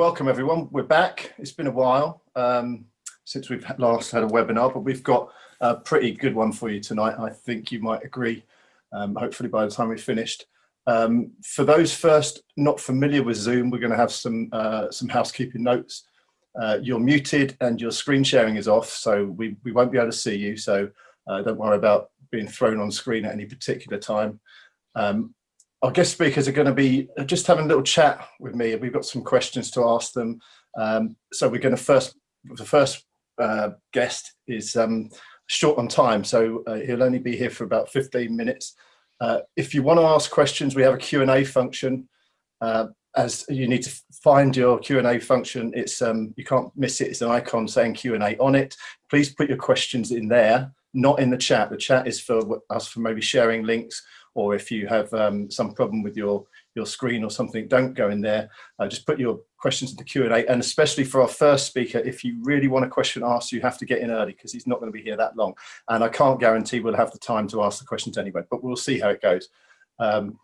Welcome everyone, we're back. It's been a while um, since we've last had a webinar, but we've got a pretty good one for you tonight. I think you might agree, um, hopefully by the time we've finished. Um, for those first not familiar with Zoom, we're going to have some, uh, some housekeeping notes. Uh, you're muted and your screen sharing is off, so we, we won't be able to see you, so uh, don't worry about being thrown on screen at any particular time. Um, our guest speakers are going to be just having a little chat with me. We've got some questions to ask them. Um, so we're going to first, the first uh, guest is um, short on time, so uh, he'll only be here for about 15 minutes. Uh, if you want to ask questions, we have a Q&A function. Uh, as you need to find your Q&A function, it's um, you can't miss it. It's an icon saying Q&A on it. Please put your questions in there, not in the chat. The chat is for us for maybe sharing links or if you have um, some problem with your your screen or something, don't go in there. Uh, just put your questions in the Q&A. And especially for our first speaker, if you really want a question asked, you have to get in early because he's not going to be here that long. And I can't guarantee we'll have the time to ask the questions anyway, but we'll see how it goes. Um,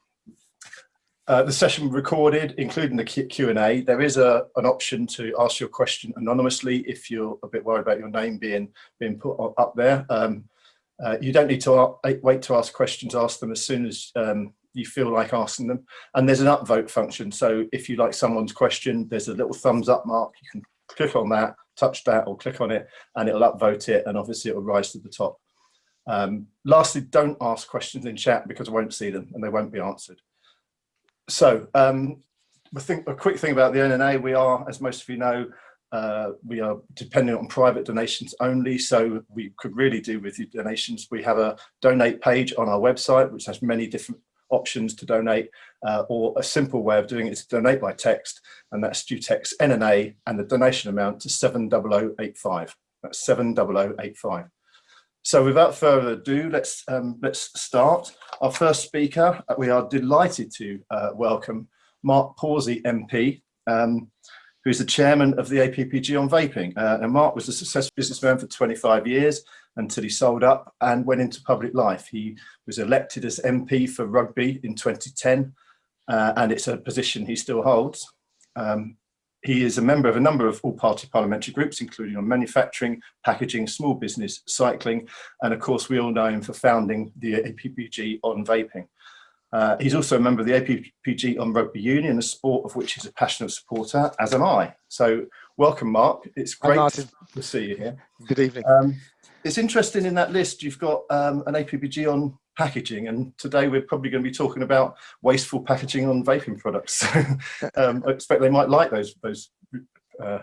uh, the session recorded, including the Q&A. There is a, an option to ask your question anonymously if you're a bit worried about your name being, being put up there. Um, uh, you don't need to wait to ask questions, ask them as soon as um, you feel like asking them. And there's an upvote function. So if you like someone's question, there's a little thumbs up mark. You can click on that, touch that or click on it and it'll upvote it and obviously it will rise to the top. Um, lastly, don't ask questions in chat because I won't see them and they won't be answered. So um, I think a quick thing about the NNA, we are, as most of you know, uh, we are dependent on private donations only, so we could really do with your donations. We have a donate page on our website, which has many different options to donate, uh, or a simple way of doing it is to donate by text, and that's due text NNA and the donation amount to 70085. That's 70085. So without further ado, let's um, let's start. Our first speaker, uh, we are delighted to uh, welcome Mark Pawsey MP. Um, who's the chairman of the APPG on vaping. Uh, and Mark was a successful businessman for 25 years until he sold up and went into public life. He was elected as MP for Rugby in 2010, uh, and it's a position he still holds. Um, he is a member of a number of all-party parliamentary groups, including on manufacturing, packaging, small business, cycling, and of course we all know him for founding the APPG on vaping. Uh, he's also a member of the APPG on Rugby Union, a sport of which he's a passionate supporter, as am I. So welcome, Mark. It's great to see you here. Good evening. Um, it's interesting in that list, you've got um, an APPG on packaging, and today we're probably going to be talking about wasteful packaging on vaping products. um, I expect they might like those, those uh,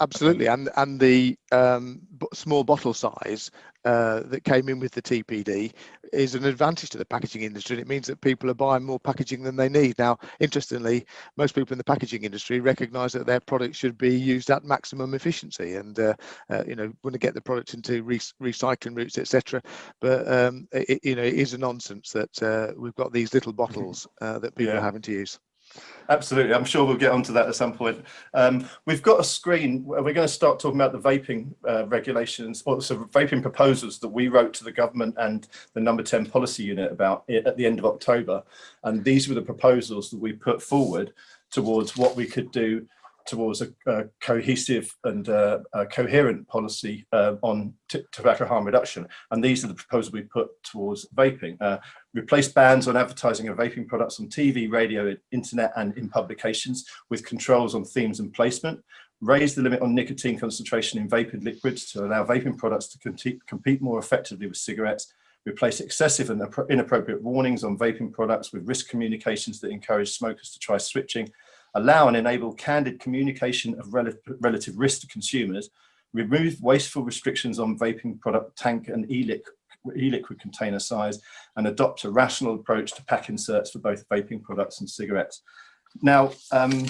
Absolutely, and and the um, small bottle size uh, that came in with the TPD is an advantage to the packaging industry. And it means that people are buying more packaging than they need. Now, interestingly, most people in the packaging industry recognise that their product should be used at maximum efficiency, and uh, uh, you know want to get the product into re recycling routes, etc. But um, it, you know, it is a nonsense that uh, we've got these little bottles uh, that people yeah. are having to use. Absolutely, I'm sure we'll get onto that at some point. Um, we've got a screen, we're going to start talking about the vaping uh, regulations, or so vaping proposals that we wrote to the government and the number 10 policy unit about at the end of October. And these were the proposals that we put forward towards what we could do towards a, a cohesive and uh, a coherent policy uh, on tobacco harm reduction. And these are the proposals we put towards vaping. Uh, replace bans on advertising of vaping products on TV, radio, internet and in publications with controls on themes and placement. Raise the limit on nicotine concentration in vaping liquids to allow vaping products to compete, compete more effectively with cigarettes replace excessive and inappropriate warnings on vaping products with risk communications that encourage smokers to try switching allow and enable candid communication of rel relative risk to consumers, remove wasteful restrictions on vaping product tank and e-liquid e-liquid container size and adopt a rational approach to pack inserts for both vaping products and cigarettes. Now, um,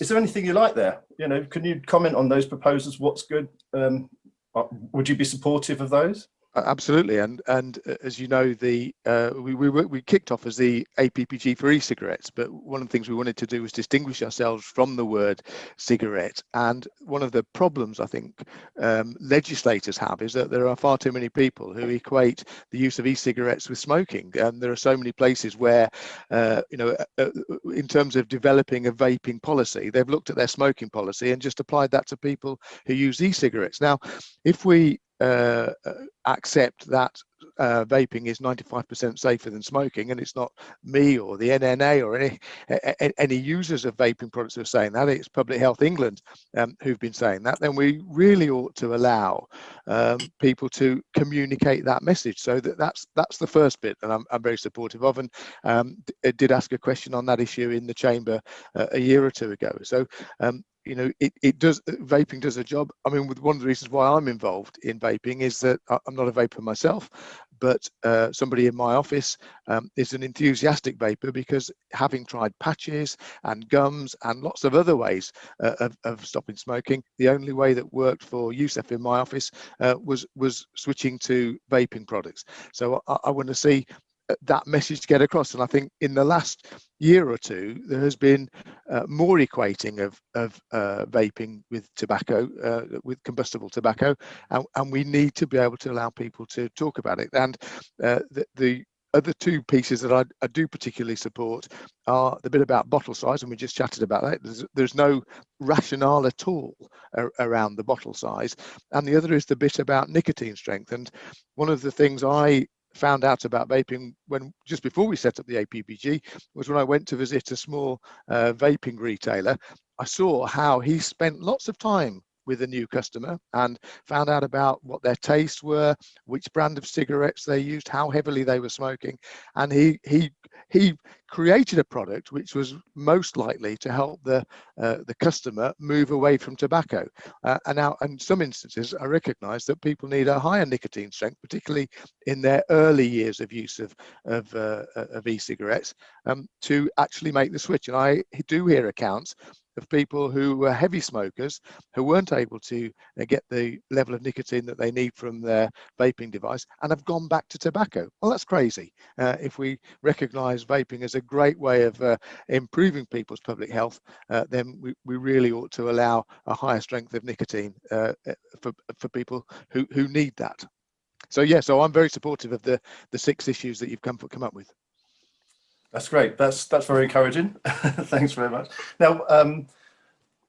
is there anything you like there? You know, can you comment on those proposals? What's good? Um, uh, would you be supportive of those? Absolutely, and and uh, as you know, the uh, we, we we kicked off as the APPG for e-cigarettes, but one of the things we wanted to do was distinguish ourselves from the word cigarette. And one of the problems I think um, legislators have is that there are far too many people who equate the use of e-cigarettes with smoking, and there are so many places where, uh, you know, uh, uh in terms of developing a vaping policy, they've looked at their smoking policy and just applied that to people who use e-cigarettes. Now, if we Uh, uh, accept that uh, vaping is 95% safer than smoking, and it's not me or the NNA or any any users of vaping products who are saying that. It's Public Health England um, who've been saying that. Then we really ought to allow um, people to communicate that message. So that that's that's the first bit, and I'm, I'm very supportive of. And um, did ask a question on that issue in the chamber uh, a year or two ago. So um, you know, it, it does, vaping does a job. I mean, one of the reasons why I'm involved in vaping is that I'm not a vaper myself, but uh, somebody in my office um, is an enthusiastic vaper because having tried patches and gums and lots of other ways uh, of, of, stopping smoking, the only way that worked for Youssef in my office uh, was was switching to vaping products. So I, I want to see that message to get across. And I think in the last year or two, there has been uh, more equating of, of uh, vaping with tobacco, uh, with combustible tobacco, and, and, we need to be able to allow people to talk about it. And uh, the, the other two pieces that I, I, do particularly support are the bit about bottle size, and we just chatted about that. There's, there's no rationale at all around the bottle size. And the other is the bit about nicotine strength. And one of the things I found out about vaping when just before we set up the APPG was when I went to visit a small uh, vaping retailer. I saw how he spent lots of time with a new customer and found out about what their tastes were, which brand of cigarettes they used, how heavily they were smoking, and he he he created a product which was most likely to help the uh, the customer move away from tobacco. Uh, and now, in some instances, I recognise that people need a higher nicotine strength, particularly in their early years of use of of, uh, of e-cigarettes, um, to actually make the switch. And I do hear accounts of people who were heavy smokers who weren't able to uh, get the level of nicotine that they need from their vaping device and have gone back to tobacco. Well, that's crazy. Uh, if we recognize vaping as a great way of uh, improving people's public health, uh, then we, we really ought to allow a higher strength of nicotine uh, uh, for, for people who, who need that. So yeah, so I'm very supportive of the, the six issues that you've come, come up with. That's great. That's that's very encouraging. Thanks very much. Now, um,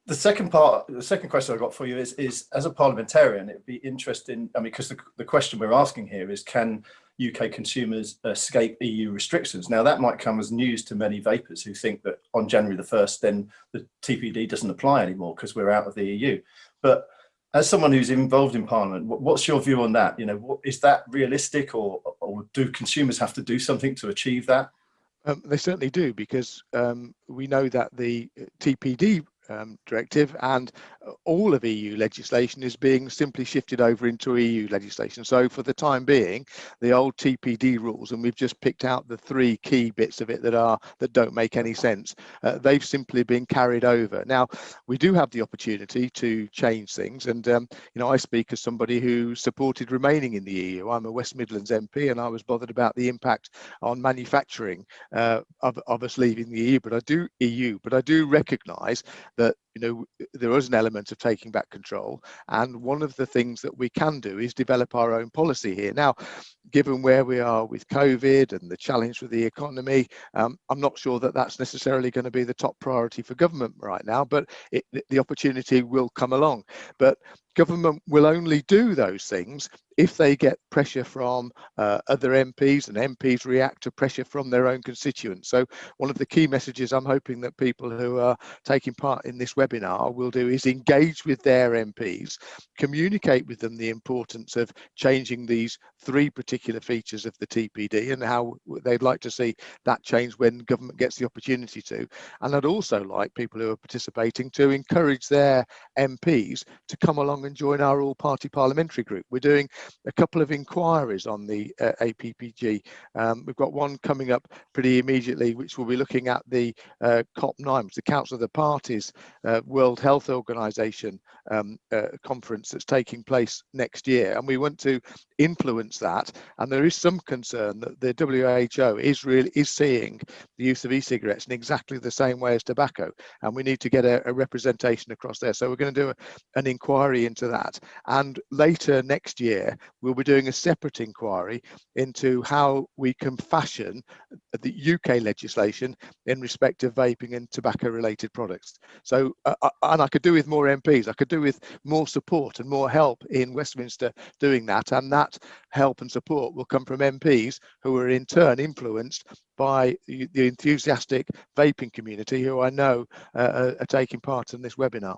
the second part, the second question I got for you is, is as a parliamentarian, it'd be interesting. I mean, because the, the question we're asking here is, can UK consumers escape EU restrictions? Now, that might come as news to many vapers who think that on January the 1st, then the TPD doesn't apply anymore because we're out of the EU. But as someone who's involved in Parliament, what's your view on that? You know, is that realistic or, or do consumers have to do something to achieve that? Um, they certainly do because um, we know that the TPD um, directive and all of EU legislation is being simply shifted over into EU legislation. So for the time being, the old TPD rules, and we've just picked out the three key bits of it that are that don't make any sense, uh, they've simply been carried over. Now, we do have the opportunity to change things, and um, you know, I speak as somebody who supported remaining in the EU. I'm a West Midlands MP, and I was bothered about the impact on manufacturing uh, of, of us leaving the EU. But I do EU, but I do recognise that you know there is an element of taking back control. And one of the things that we can do is develop our own policy here. Now given where we are with covid and the challenge with the economy um, i'm not sure that that's necessarily going to be the top priority for government right now but it, the opportunity will come along. But government will only do those things if they get pressure from uh, other MPs and MPs react to pressure from their own constituents. So one of the key messages I'm hoping that people who are taking part in this webinar will do is engage with their MPs, communicate with them the importance of changing these three particular features of the TPD and how they'd like to see that change when government gets the opportunity to. And I'd also like people who are participating to encourage their MPs to come along and join our all-party parliamentary group. We're doing a couple of inquiries on the uh, APPG. Um, we've got one coming up pretty immediately, which will be looking at the uh, COP9, the Council of the Parties uh, World Health Organization um, uh, conference that's taking place next year. And we want to influence that. And there is some concern that the WHO is really is seeing the use of e-cigarettes in exactly the same way as tobacco. And we need to get a, a representation across there. So we're going to do a, an inquiry into that. And later next year, we'll be doing a separate inquiry into how we can fashion the UK legislation in respect of vaping and tobacco related products. So, uh, uh, and I could do with more MPs, I could do with more support and more help in Westminster doing that. And that help and support will come from MPs who are in turn influenced by the enthusiastic vaping community who I know uh, are taking part in this webinar.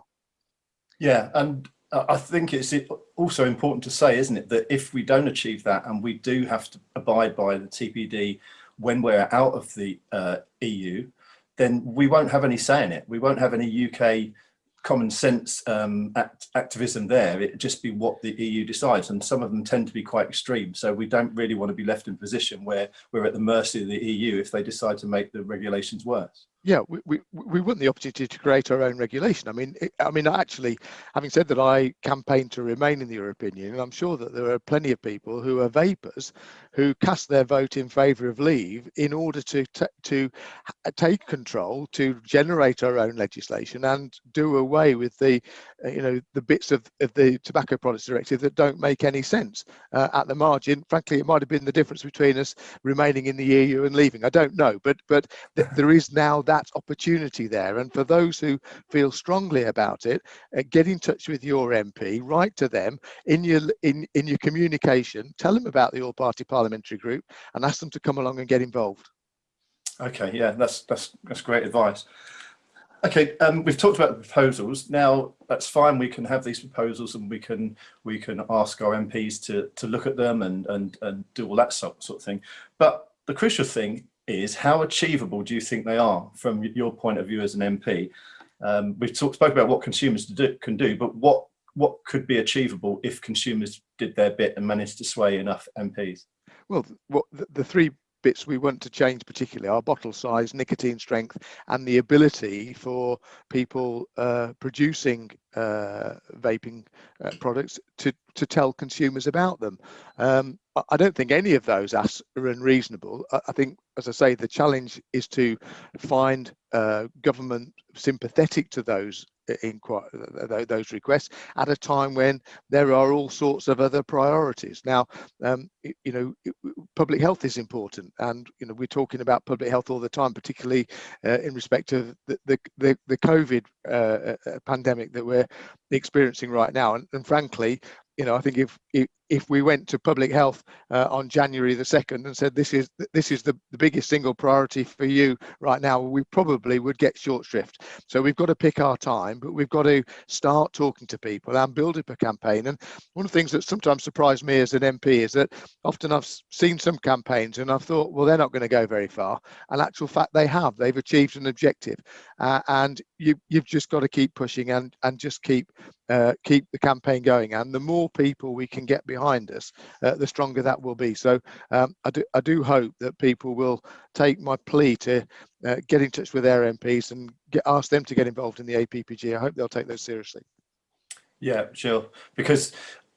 Yeah, and I think it's also important to say, isn't it, that if we don't achieve that and we do have to abide by the TPD when we're out of the uh, EU, then we won't have any say in it. We won't have any UK common sense um, act activism there. It'd just be what the EU decides, and some of them tend to be quite extreme. So we don't really want to be left in a position where we're at the mercy of the EU if they decide to make the regulations worse yeah, we, we, we want the opportunity to create our own regulation. I mean, I mean, actually, having said that, I campaign to remain in the European Union. And I'm sure that there are plenty of people who are vapers who cast their vote in favour of leave in order to to take control, to generate our own legislation, and do away with the, uh, you know, the bits of, of the Tobacco Products Directive that don't make any sense uh, at the margin. Frankly, it might have been the difference between us remaining in the EU and leaving. I don't know, but but th there is now that opportunity there. And for those who feel strongly about it, uh, get in touch with your MP, write to them in your in, in your communication, tell them about the All Party Parliamentary Group and ask them to come along and get involved. Okay, yeah, that's that's that's great advice. Okay, um, we've talked about the proposals. Now that's fine. We can have these proposals, and we can we can ask our MPs to to look at them and and and do all that sort sort of thing. But the crucial thing is how achievable do you think they are from your point of view as an MP? Um, we've talked spoke about what consumers do, can do, but what what could be achievable if consumers did their bit and managed to sway enough MPs? Well, what the, the three bits we want to change particularly are bottle size, nicotine strength, and the ability for people uh, producing uh, vaping uh, products to, to tell consumers about them. Um, I don't think any of those asks are unreasonable. I, I think, as I say, the challenge is to find uh, government sympathetic to those those requests at a time when there are all sorts of other priorities. Now, um, you know, public health is important, and you know we're talking about public health all the time, particularly uh, in respect of the the the, the COVID uh, uh pandemic that we're experiencing right now. And, and frankly, you know, I think if if, if we went to public health uh, on January the second and said this is this is the, the biggest single priority for you right now, we probably would get short shrift. So we've got to pick our time, but we've got to start talking to people and build up a campaign. And one of the things that sometimes surprised me as an MP is that often I've seen some campaigns and I've thought, well, they're not going to go very far. And actual fact, they have. They've achieved an objective, uh, and you you've just got to keep pushing and and just keep uh, keep the campaign going. And the more people we can get behind us, uh, the stronger that will be. So um, I, do, I do hope that people will take my plea to uh, get in touch with their MPs and get, ask them to get involved in the APPG. I hope they'll take those seriously. Yeah, sure. Because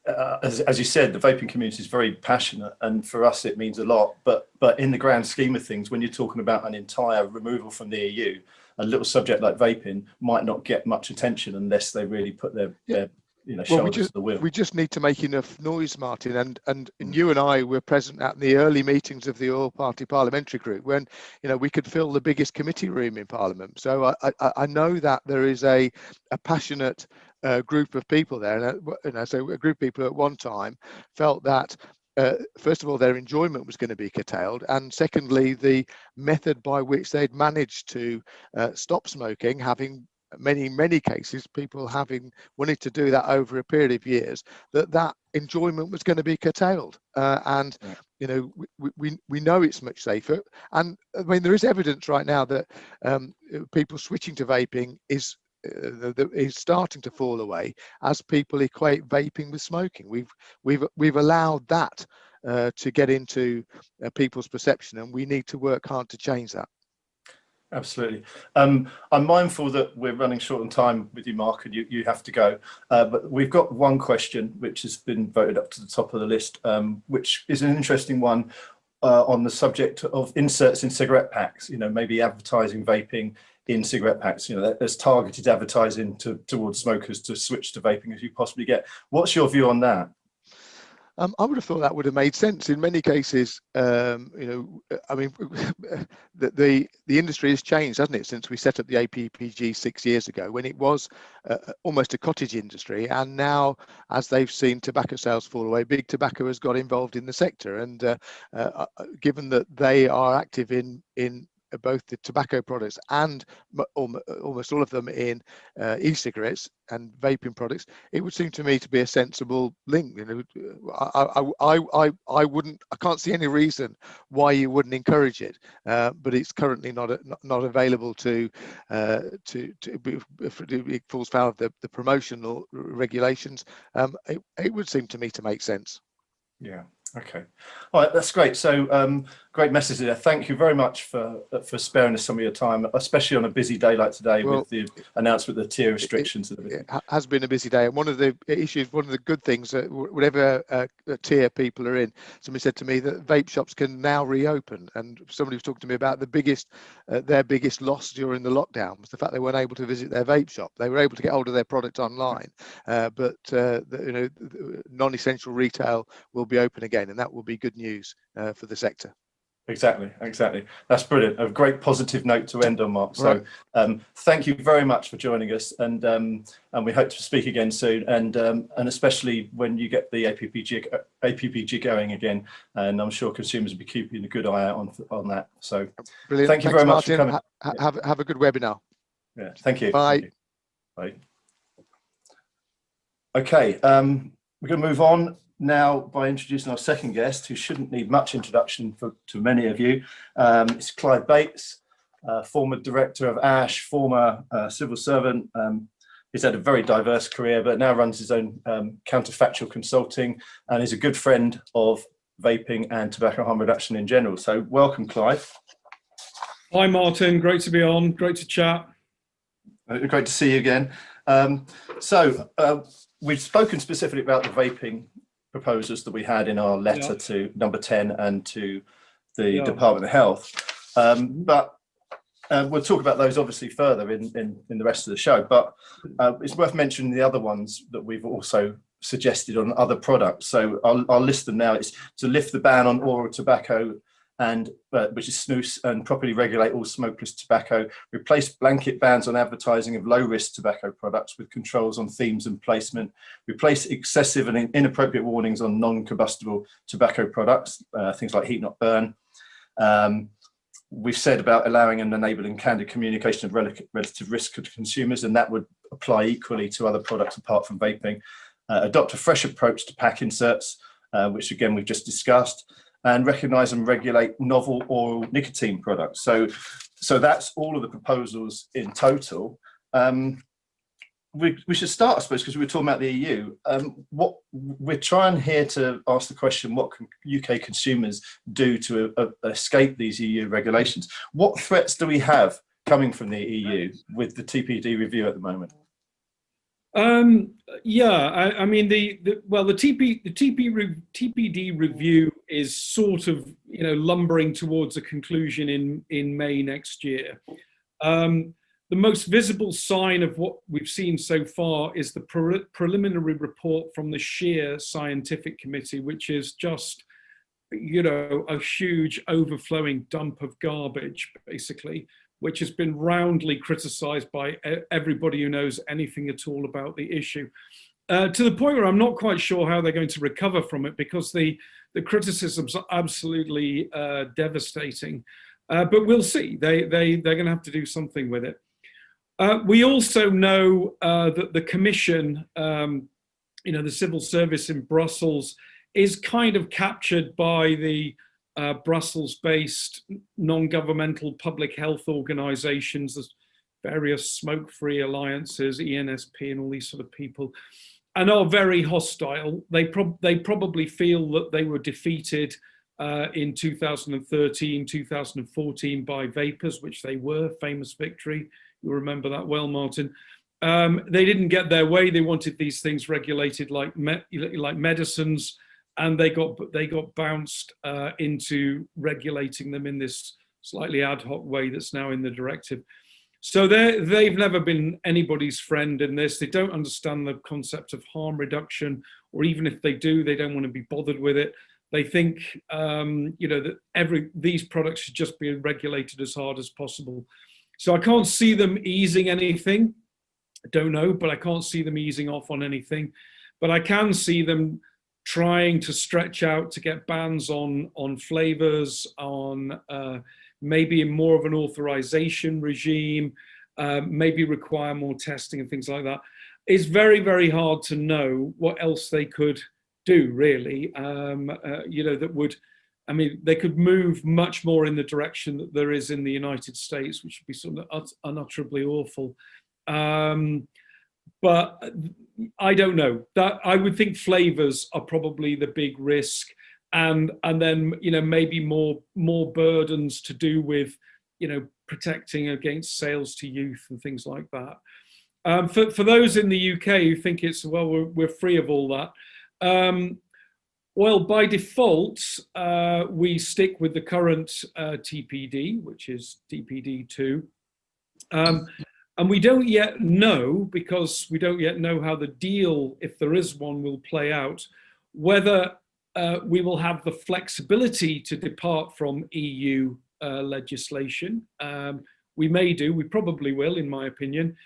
uh, as, as you said, the vaping community is very passionate, and for us it means a lot. But but in the grand scheme of things, when you're talking about an entire removal from the EU, a little subject like vaping might not get much attention unless they really put their, yeah. their you know, well, we just. We just need to make enough noise, Martin. And and mm. you and I were present at the early meetings of the All Party Parliamentary Group when you know we could fill the biggest committee room in Parliament. So I I, I know that there is a a passionate uh, group of people there, and uh, you know, so a group of people at one time felt that uh, first of all, their enjoyment was going to be curtailed, and secondly, the method by which they'd managed to uh, stop smoking, having many many cases people having wanted to do that over a period of years that that enjoyment was going to be curtailed uh, and yeah. you know we, we we know it's much safer and i mean there is evidence right now that um, people switching to vaping is uh, is starting to fall away as people equate vaping with smoking. We've we've we've allowed that uh, to get into uh, people's perception, and we need to work hard to change that. Absolutely. Um, I'm mindful that we're running short on time with you, Mark, and you, you have to go. Uh, but we've got one question which has been voted up to the top of the list, um, which is an interesting one uh, on the subject of inserts in cigarette packs, you know, maybe advertising vaping in cigarette packs. You know, there's targeted advertising to, towards smokers to switch to vaping as you possibly get. What's your view on that? Um, I would have thought that would have made sense in many cases. Um, you know, I mean, the, the, the industry has changed, hasn't it, since we set up the APPG six years ago, when it was uh, almost a cottage industry, and now, as they've seen tobacco sales fall away, big tobacco has got involved in the sector, and uh, uh, uh given that they are active in in both the tobacco products and almost all of them in uh, e-cigarettes and vaping products, it would seem to me to be a sensible link. You know, I, I, I, I wouldn't, I can't see any reason why you wouldn't encourage it, uh, but it's currently not not, not available to uh, to to it falls foul of the, the promotional regulations. Um, it, it would seem to me to make sense. Yeah. Okay. All right. That's great. So um, great message there. Thank you very much for for sparing us some of your time, especially on a busy day like today well, with the announcement of the tier restrictions. It, it, has been a busy day, and one of the issues, one of the good things, that whatever uh, tier people are in, somebody said to me that vape shops can now reopen, and somebody was talking to me about the biggest, uh, their biggest loss during the lockdown was the fact they weren't able to visit their vape shop. They were able to get hold of their product online, uh, but uh, the, you know, non-essential retail will be open again, and that will be good news uh, for the sector. Exactly, exactly. That's brilliant. A great positive note to end on, Mark. So right. um, thank you very much for joining us, and um, and we hope to speak again soon, and um, and especially when you get the APPG APPG going again, and I'm sure consumers will be keeping a good eye out on on that. So brilliant. Thank you Thanks, very much Martin. for coming. Ha have have a good webinar. Yeah, thank you. Bye. Thank you. Bye. Okay, um, we're going to move on now by introducing our second guest, who shouldn't need much introduction for, to many of you. Um, it's Clive Bates, uh, former director of ASH, former uh, civil servant. Um, he's had a very diverse career, but now runs his own um, counterfactual consulting and is a good friend of vaping and tobacco harm reduction in general. So welcome, Clive. Hi, Martin. Great to be on. Great to chat. Uh, great to see you again. Um, so uh, we've spoken specifically about the vaping proposals that we had in our letter yeah. to number 10 and to the yeah. Department of Health. Um, but uh, we'll talk about those obviously further in, in, in the rest of the show, but uh, it's worth mentioning the other ones that we've also suggested on other products. So I'll, I'll list them now. It's to lift the ban on oral tobacco and uh, which is snus and properly regulate all smokeless tobacco, replace blanket bans on advertising of low risk tobacco products with controls on themes and placement, replace excessive and inappropriate warnings on non-combustible tobacco products, uh, things like heat not burn. Um, we've said about allowing and enabling candid communication of rel relative risk to consumers, and that would apply equally to other products apart from vaping. Uh, adopt a fresh approach to pack inserts, uh, which again we've just discussed and recognize and regulate novel oral nicotine products. So, so that's all of the proposals in total. Um, we, we should start, I suppose, because we were talking about the EU. Um, what we're trying here to ask the question: What can UK consumers do to escape these EU regulations? What threats do we have coming from the EU with the TPD review at the moment? Um, yeah, I, I mean the, the, well the TP the TP re, TPD review is sort of you know lumbering towards a conclusion in in May next year. Um, the most visible sign of what we've seen so far is the pre preliminary report from the SCHEER Scientific Committee, which is just you know a huge overflowing dump of garbage basically which has been roundly criticised by everybody who knows anything at all about the issue. Uh, to the point where I'm not quite sure how they're going to recover from it because the, the criticisms are absolutely uh, devastating. Uh, but we'll see. They, they, they're going to have to do something with it. Uh, we also know uh, that the Commission, um, you know, the civil service in Brussels is kind of captured by the Brussels-based non-governmental public health organisations, various smoke-free alliances, ENSP and all these sort of people, and are very hostile. They, prob they probably feel that they were defeated uh, in 2013, 2014 by Vapers, which they were, famous victory. You'll remember that well, Martin. Um, they didn't get their way. They wanted these things regulated like me like medicines, and they got they got bounced uh, into regulating them in this slightly ad hoc way that's now in the directive. So they've never been anybody's friend in this. They don't understand the concept of harm reduction, or even if they do, they don't want to be bothered with it. They think, um, you know, that every these products should just be regulated as hard as possible. So I can't see them easing anything. I don't know, but I can't see them easing off on anything. But I can see them trying to stretch out to get bans on on flavors, on uh, maybe in more of an authorization regime, um, maybe require more testing and things like that. It's very, very hard to know what else they could do, really, um, uh, you know, that would, I mean, they could move much more in the direction that there is in the United States, which would be sort of unutterably awful. Um, but I don't know that I would think flavors are probably the big risk and and then you know maybe more more burdens to do with you know protecting against sales to youth and things like that. Um, for, for those in the UK who think it's well we're, we're free of all that, um, well by default uh, we stick with the current uh, TPD which is TPD two. Um, and we don't yet know because we don't yet know how the deal if there is one will play out whether uh, we will have the flexibility to depart from EU uh, legislation. Um, we may do, we probably will, in my opinion.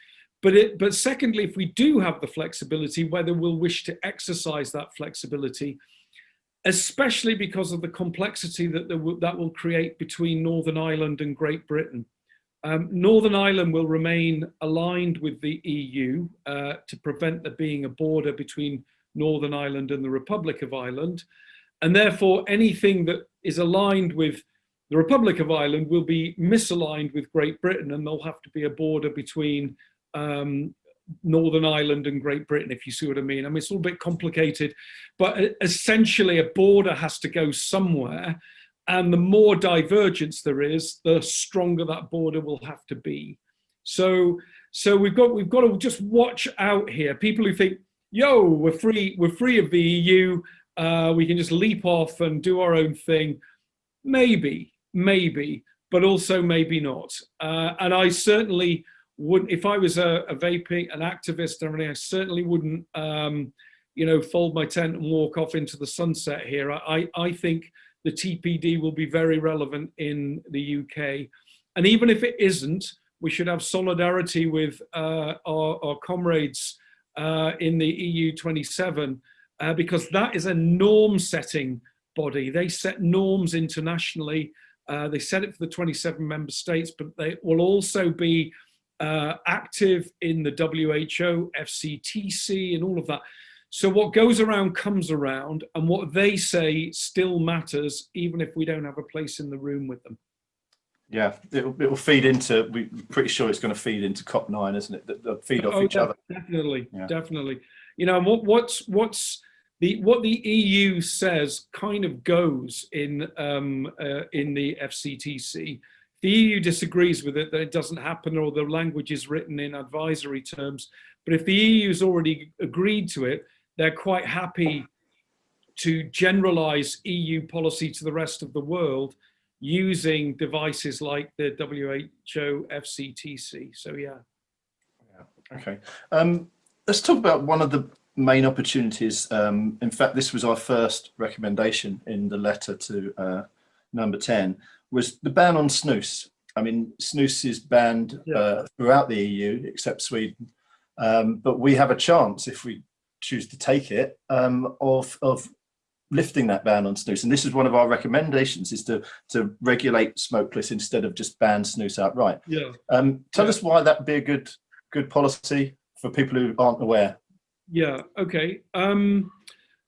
But, it, but secondly, if we do have the flexibility, whether we'll wish to exercise that flexibility, especially because of the complexity that, will, that will create between Northern Ireland and Great Britain. Um, Northern Ireland will remain aligned with the EU uh, to prevent there being a border between Northern Ireland and the Republic of Ireland. And therefore, anything that is aligned with the Republic of Ireland will be misaligned with Great Britain and there'll have to be a border between um, Northern Ireland and Great Britain, if you see what I mean. I mean, it's a little bit complicated, but essentially a border has to go somewhere. And the more divergence there is, the stronger that border will have to be. So, so we've got we've got to just watch out here. People who think, yo, we're free, we're free of the EU, uh, we can just leap off and do our own thing. Maybe, maybe, but also maybe not. Uh, and I certainly wouldn't, if I was a, a vaping, an activist or anything, I certainly wouldn't, um, you know, fold my tent and walk off into the sunset here. I, I think the TPD will be very relevant in the UK. And even if it isn't, we should have solidarity with uh, our, our comrades uh, in the EU 27 uh, because that is a norm setting body. They set norms internationally. Uh, they set it for the 27 member states, but they will also be uh, active in the WHO, FCTC and all of that. So what goes around comes around and what they say still matters even if we don't have a place in the room with them. Yeah, it'll, it'll feed into, we're pretty sure it's going to feed into COP9, isn't it? They'll feed off oh, each other. Definitely, yeah. definitely. You know, what, what's, what's the, what the EU says kind of goes in, um, uh, in the FCTC. The EU disagrees with it, that it doesn't happen or the language is written in advisory terms. But if the EU's already agreed to it, they're quite happy to generalize EU policy to the rest of the world using devices like the WHO FCTC. So yeah. yeah. Okay. Um, let's talk about one of the main opportunities. Um, in fact, this was our first recommendation in the letter to uh, number 10, was the ban on snus. I mean, snus is banned yeah. uh, throughout the EU, except Sweden. Um, but we have a chance, if we choose to take it, um, of, of lifting that ban on snus. And this is one of our recommendations is to, to regulate smokeless instead of just ban snus outright. Yeah. Um, tell yeah. us why that'd be a good, good policy for people who aren't aware. Yeah, okay. Um,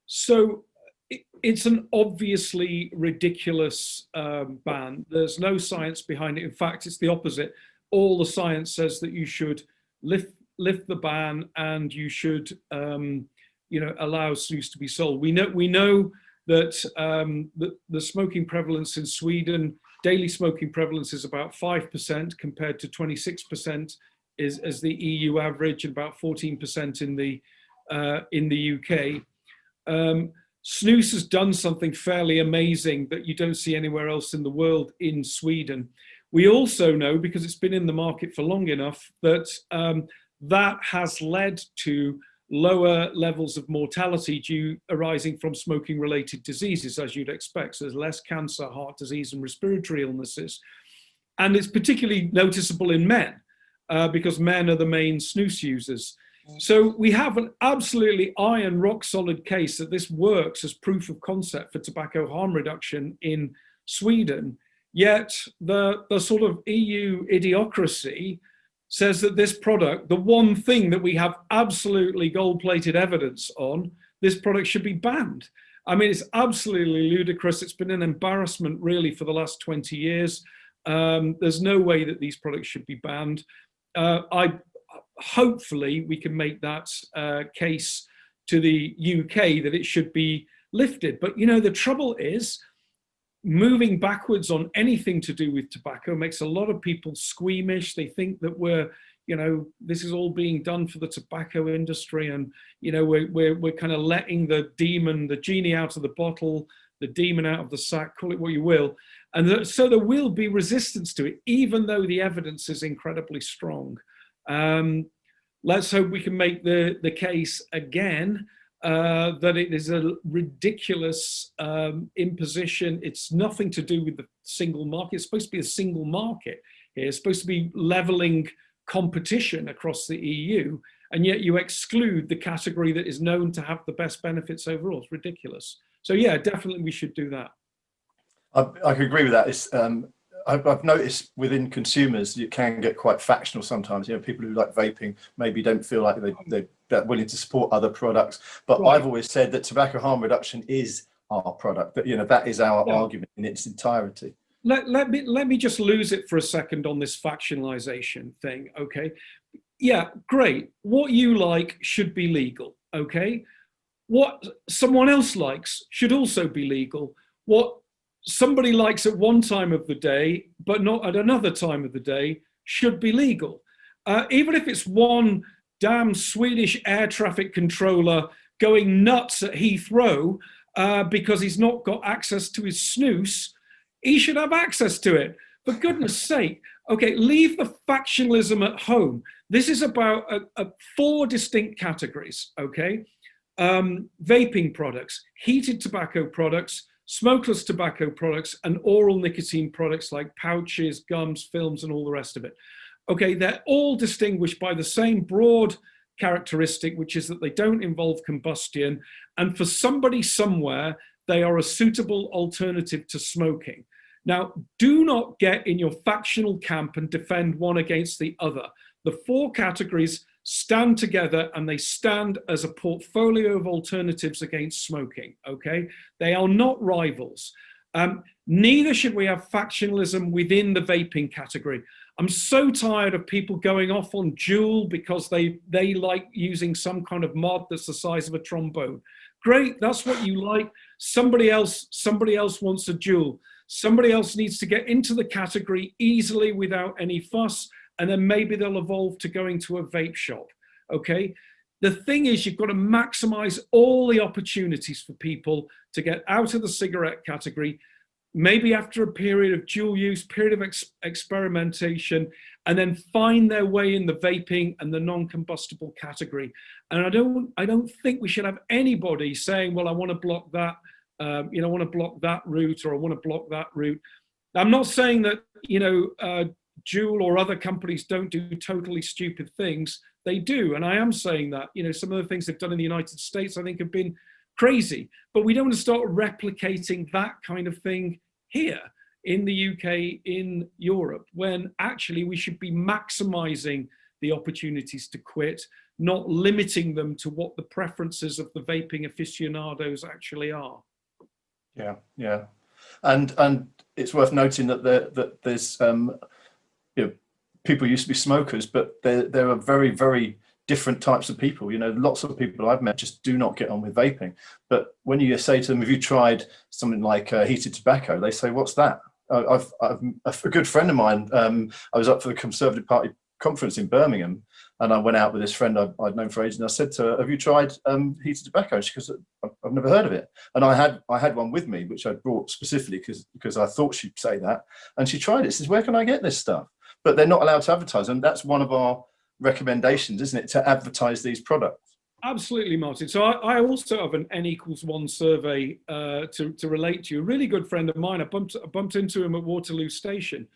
so it, it's an obviously ridiculous um, ban. There's no science behind it. In fact, it's the opposite. All the science says that you should lift lift the ban and you should um, you know, allow snus to be sold. We know, we know that um, the, the smoking prevalence in Sweden, daily smoking prevalence is about 5% compared to 26% is as the EU average and about 14% in the uh, in the UK. Um, Snus has done something fairly amazing that you don't see anywhere else in the world in Sweden. We also know, because it's been in the market for long enough, that um, that has led to lower levels of mortality due arising from smoking related diseases, as you'd expect. So there's less cancer, heart disease and respiratory illnesses. And it's particularly noticeable in men uh, because men are the main snus users. So we have an absolutely iron rock solid case that this works as proof of concept for tobacco harm reduction in Sweden. Yet the, the sort of EU idiocracy says that this product, the one thing that we have absolutely gold plated evidence on, this product should be banned. I mean, it's absolutely ludicrous. It's been an embarrassment really for the last 20 years. Um, there's no way that these products should be banned. Uh, I hopefully we can make that uh, case to the UK that it should be lifted. But you know, the trouble is moving backwards on anything to do with tobacco makes a lot of people squeamish. They think that we're, you know, this is all being done for the tobacco industry and, you know, we're, we're, we're kind of letting the demon, the genie out of the bottle, the demon out of the sack, call it what you will. And so there will be resistance to it, even though the evidence is incredibly strong. Um, let's hope we can make the, the case again uh, that it is a ridiculous um, imposition. It's nothing to do with the single market. It's supposed to be a single market here. It's supposed to be leveling competition across the EU, and yet you exclude the category that is known to have the best benefits overall. It's ridiculous. So yeah, definitely we should do that. I, I agree with that. It's um, I've, I've, noticed within consumers, you can get quite factional sometimes. You know, people who like vaping maybe don't feel like they, they, they're willing to support other products. But right. I've always said that tobacco harm reduction is our product. That you know that is our yeah. argument in its entirety. Let, let me let me just lose it for a second on this factionalization thing. Okay, yeah, great. What you like should be legal. Okay, what someone else likes should also be legal. What somebody likes at one time of the day, but not at another time of the day, should be legal. Uh, even if it's one damn Swedish air traffic controller going nuts at Heathrow uh, because he's not got access to his snus. he should have access to it. For goodness sake, okay, leave the factionalism at home. This is about four distinct categories, okay? Um, vaping products, heated tobacco products, smokeless tobacco products and oral nicotine products like pouches, gums, films, and all the rest of it. Okay, they're all distinguished by the same broad characteristic, which is that they don't involve combustion. And for somebody somewhere, they are a suitable alternative to smoking. Now, do not get in your factional camp and defend one against the other. The four categories stand together and they stand as a portfolio of alternatives against smoking, okay? They are not rivals. Um, neither should we have factionalism within the vaping category. I'm so tired of people going off on Juul because they, they like using some kind of mod that's the size of a trombone. Great, that's what you like. Somebody else, somebody else wants a Juul. Somebody else needs to get into the category easily without any fuss and then maybe they'll evolve to going to a vape shop, okay? The thing is you've got to maximize all the opportunities for people to get out of the cigarette category, maybe after a period of dual use, period of ex experimentation, and then find their way in the vaping and the non-combustible category. And I don't, I don't think we should have anybody saying, well, I want to block that, um, you know, I want to block that route or I want to block that route. I'm not saying that, you know, uh, Juul or other companies don't do totally stupid things. They do, and I am saying that. You know, some of the things they've done in the United States, I think, have been crazy. But we don't want to start replicating that kind of thing here in the UK, in Europe, when actually we should be maximizing the opportunities to quit, not limiting them to what the preferences of the vaping aficionados actually are. Yeah, yeah. And and it's worth noting that there, that there's um, you know, people used to be smokers, but there, there are very, very different types of people. You know, lots of people I've met just do not get on with vaping. But when you say to them, have you tried something like uh, heated tobacco? They say, what's that? I've, I've, a good friend of mine, um, I was up for the Conservative Party conference in Birmingham and I went out with this friend I, would known for ages and I said to her, have you tried um, heated tobacco? She goes, I've never heard of it. And I had I had one with me, which I'd brought specifically because because I thought she'd say that. And she tried it, she says, where can I get this stuff? But they're not allowed to advertise. And that's one of our recommendations, isn't it, to advertise these products? Absolutely, Martin. So I, I also have an N equals one survey uh, to, to relate to. A really good friend of mine, I bumped, I bumped into him at Waterloo Station.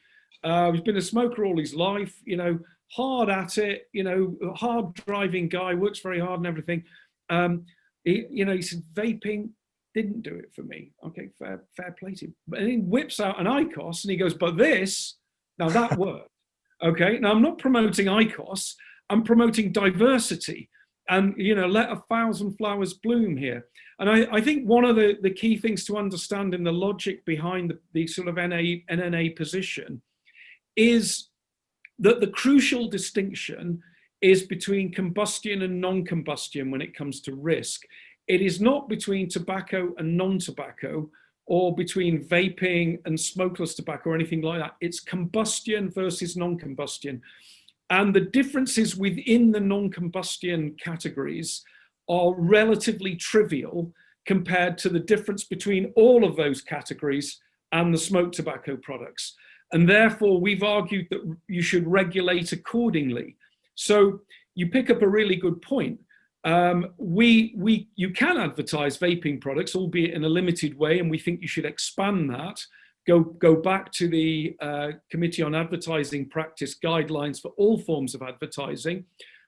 Uh, he's been a smoker all his life, you know, hard at it, you know, hard driving guy, works very hard and everything. Um, he, you know, he said, vaping didn't do it for me. Okay, fair, fair play to him. But he whips out an IQOS and he goes, but this, now that worked. Okay, now I'm not promoting IQOS, I'm promoting diversity and, you know, let a thousand flowers bloom here. And I, I think one of the, the key things to understand in the logic behind the, the sort of NA, NNA position is that the crucial distinction is between combustion and non-combustion when it comes to risk. It is not between tobacco and non-tobacco or between vaping and smokeless tobacco or anything like that. It's combustion versus non-combustion. And the differences within the non-combustion categories are relatively trivial compared to the difference between all of those categories and the smoked tobacco products. And therefore, we've argued that you should regulate accordingly. So you pick up a really good point. Um, we, we, you can advertise vaping products, albeit in a limited way, and we think you should expand that. Go, go back to the uh, Committee on Advertising Practice guidelines for all forms of advertising,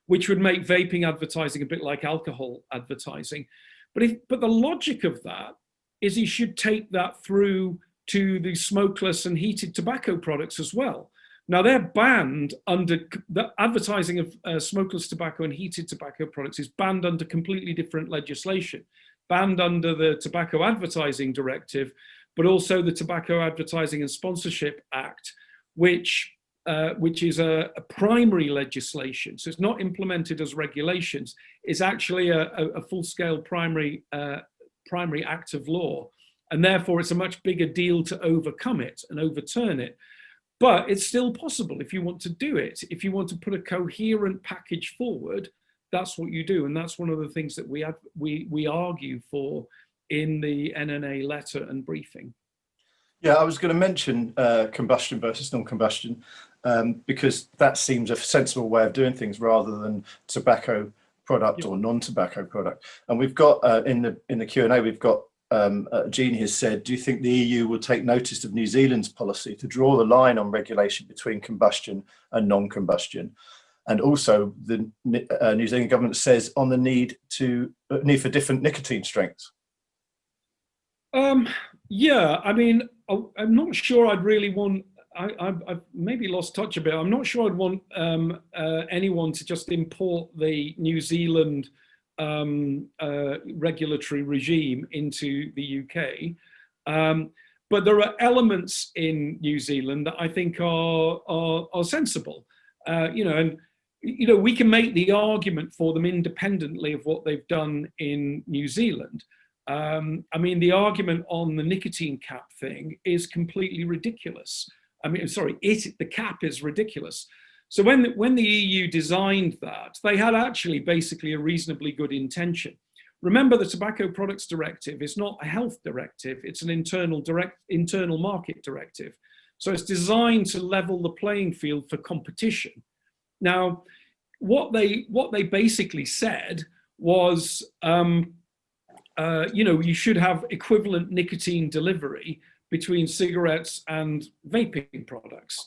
which would make vaping advertising a bit like alcohol advertising. But, if, but the logic of that is you should take that through to the smokeless and heated tobacco products as well. Now they're banned under the advertising of uh, smokeless tobacco and heated tobacco products is banned under completely different legislation, banned under the Tobacco Advertising Directive, but also the Tobacco Advertising and Sponsorship Act, which uh, which is a, a, primary legislation. So it's not implemented as regulations. It's actually a, a, a full-scale primary uh, primary act of law, and therefore it's a much bigger deal to overcome it and overturn it. But it's still possible if you want to do it. If you want to put a coherent package forward, that's what you do. And that's one of the things that we, have, we, we argue for in the NNA letter and briefing. Yeah, I was going to mention uh, combustion versus non-combustion um, because that seems a sensible way of doing things rather than tobacco product or non-tobacco product. And we've got uh, in the in the Q and A, we've got um, uh, Jean has said, do you think the EU will take notice of New Zealand's policy to draw the line on regulation between combustion and non-combustion? And also the uh, New Zealand government says on the need to uh, need for different nicotine strengths. Um, yeah, I mean, I'm not sure I'd really want, I, have maybe lost touch a bit. I'm not sure I'd want um, uh, anyone to just import the New Zealand um, uh, regulatory regime into the UK. Um, but there are elements in New Zealand that I think are, are, are sensible. Uh, you know, and you know, we can make the argument for them independently of what they've done in New Zealand. Um, I mean, the argument on the nicotine cap thing is completely ridiculous. I mean, sorry, it, the cap is ridiculous. So when, when the EU designed that, they had actually basically a reasonably good intention. Remember the Tobacco Products Directive is not a health directive, it's an internal, direct, internal market directive. So it's designed to level the playing field for competition. Now, what they, what they basically said was, um, uh, you know, you should have equivalent nicotine delivery between cigarettes and vaping products.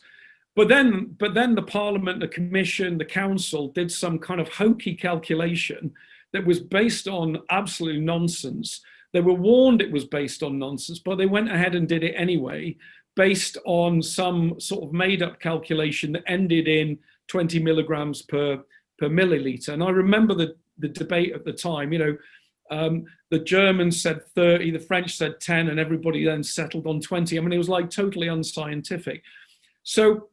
But then, but then the Parliament, the Commission, the Council did some kind of hokey calculation that was based on absolute nonsense. They were warned it was based on nonsense, but they went ahead and did it anyway, based on some sort of made up calculation that ended in 20 milligrams per, per milliliter. And I remember the, the debate at the time, you know, um, the Germans said 30, the French said 10, and everybody then settled on 20. I mean, it was like totally unscientific. So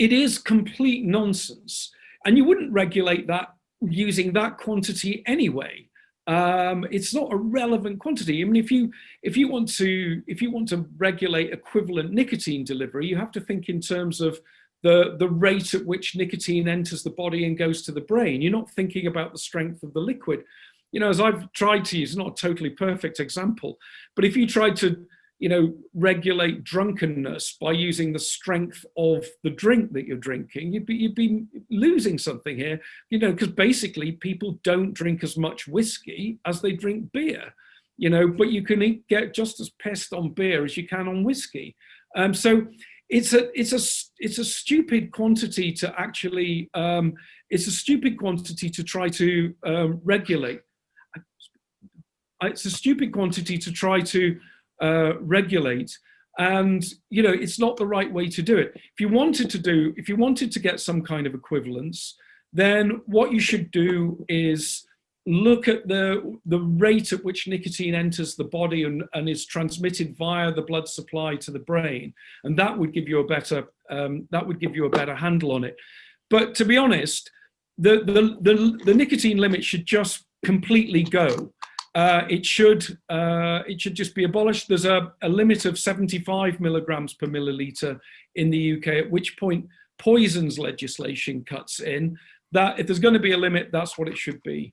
it is complete nonsense. And you wouldn't regulate that using that quantity anyway. Um, it's not a relevant quantity. I mean, if you if you want to if you want to regulate equivalent nicotine delivery, you have to think in terms of the the rate at which nicotine enters the body and goes to the brain. You're not thinking about the strength of the liquid. You know, as I've tried to use, not a totally perfect example, but if you tried to you know, regulate drunkenness by using the strength of the drink that you're drinking, you'd be, you'd be losing something here, you know, because basically people don't drink as much whiskey as they drink beer, you know, but you can get just as pissed on beer as you can on whiskey. Um, so it's a, it's a, it's a stupid quantity to actually, um, it's a stupid quantity to try to um, regulate. It's a stupid quantity to try to uh, regulate. And, you know, it's not the right way to do it. If you wanted to do, if you wanted to get some kind of equivalence, then what you should do is look at the, the rate at which nicotine enters the body and, and is transmitted via the blood supply to the brain. And that would give you a better, um, that would give you a better handle on it. But to be honest, the, the, the, the nicotine limit should just completely go uh, it should uh, it should just be abolished. There's a, a, limit of 75 milligrams per milliliter in the UK, at which point poisons legislation cuts in. That if there's going to be a limit, that's what it should be.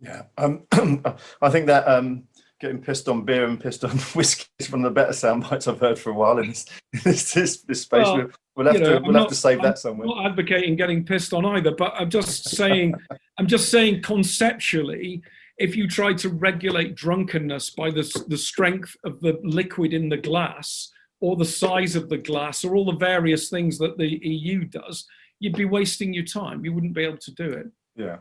Yeah, um, I think that um, getting pissed on beer and pissed on whiskey is one of the better sound bites I've heard for a while in this this, this, this space. Well, we'll have to we'll not, have to save I'm that somewhere. Not advocating getting pissed on either, but I'm just saying I'm just saying conceptually if you try to regulate drunkenness by the, the strength of the liquid in the glass or the size of the glass or all the various things that the EU does, you'd be wasting your time. You wouldn't be able to do it. Yeah.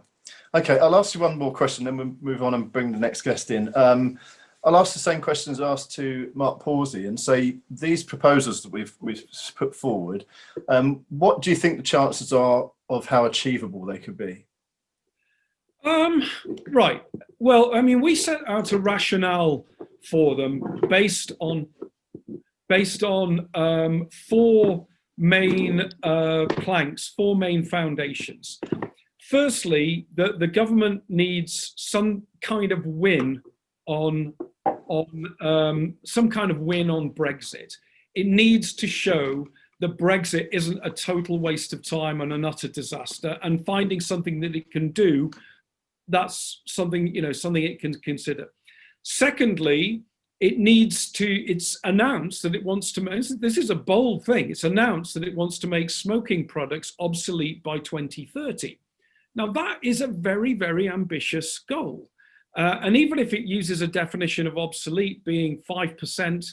Okay, I'll ask you one more question, then we'll move on and bring the next guest in. Um, I'll ask the same questions asked to Mark Pawsey and say these proposals that we've we've put forward. Um, what do you think the chances are of how achievable they could be? Um, right. Well, I mean, we set out a rationale for them based on based on um, four main uh, planks, four main foundations. Firstly, the, the government needs some kind of win on on um, some kind of win on Brexit. It needs to show that Brexit isn't a total waste of time and an utter disaster and finding something that it can do that's something, you know, something it can consider. Secondly, it needs to, it's announced that it wants to, this is a bold thing, it's announced that it wants to make smoking products obsolete by 2030. Now that is a very, very ambitious goal. Uh, and even if it uses a definition of obsolete being 5%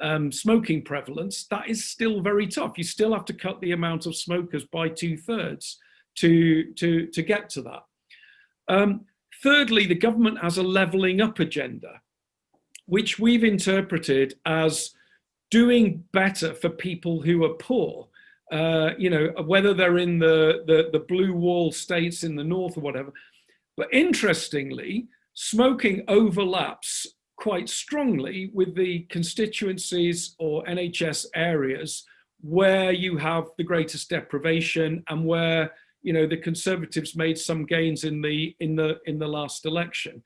um, smoking prevalence, that is still very tough. You still have to cut the amount of smokers by two thirds to, to, to get to that. Um, thirdly, the government has a levelling up agenda, which we've interpreted as doing better for people who are poor. Uh, you know, whether they're in the, the, the blue wall states in the north or whatever. But interestingly, smoking overlaps quite strongly with the constituencies or NHS areas where you have the greatest deprivation and where you know, the Conservatives made some gains in the in the in the last election.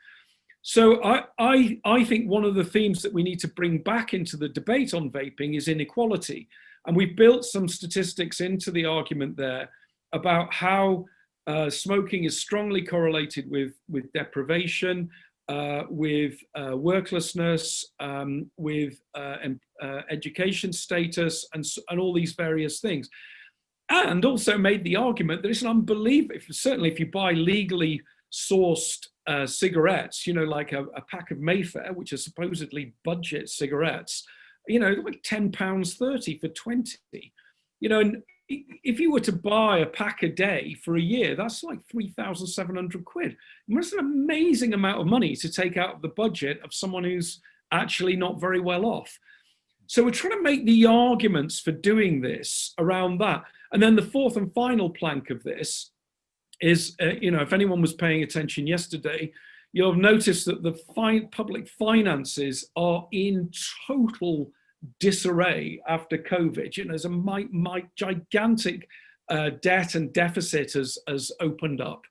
So I, I, I think one of the themes that we need to bring back into the debate on vaping is inequality. And we've built some statistics into the argument there about how uh, smoking is strongly correlated with, with deprivation, uh, with uh, worklessness, um, with uh, uh, education status, and, and all these various things and also made the argument that it's an unbelievable, certainly if you buy legally sourced uh, cigarettes, you know, like a, a, pack of Mayfair, which are supposedly budget cigarettes, you know, like 10 pounds 30 for 20, you know, and if you were to buy a pack a day for a year, that's like 3,700 quid. That's an amazing amount of money to take out of the budget of someone who's actually not very well off. So we're trying to make the arguments for doing this around that. And then the fourth and final plank of this is, uh, you know, if anyone was paying attention yesterday, you'll have noticed that the fi public finances are in total disarray after COVID. You know, there's a my, my gigantic uh, debt and deficit has, has opened up.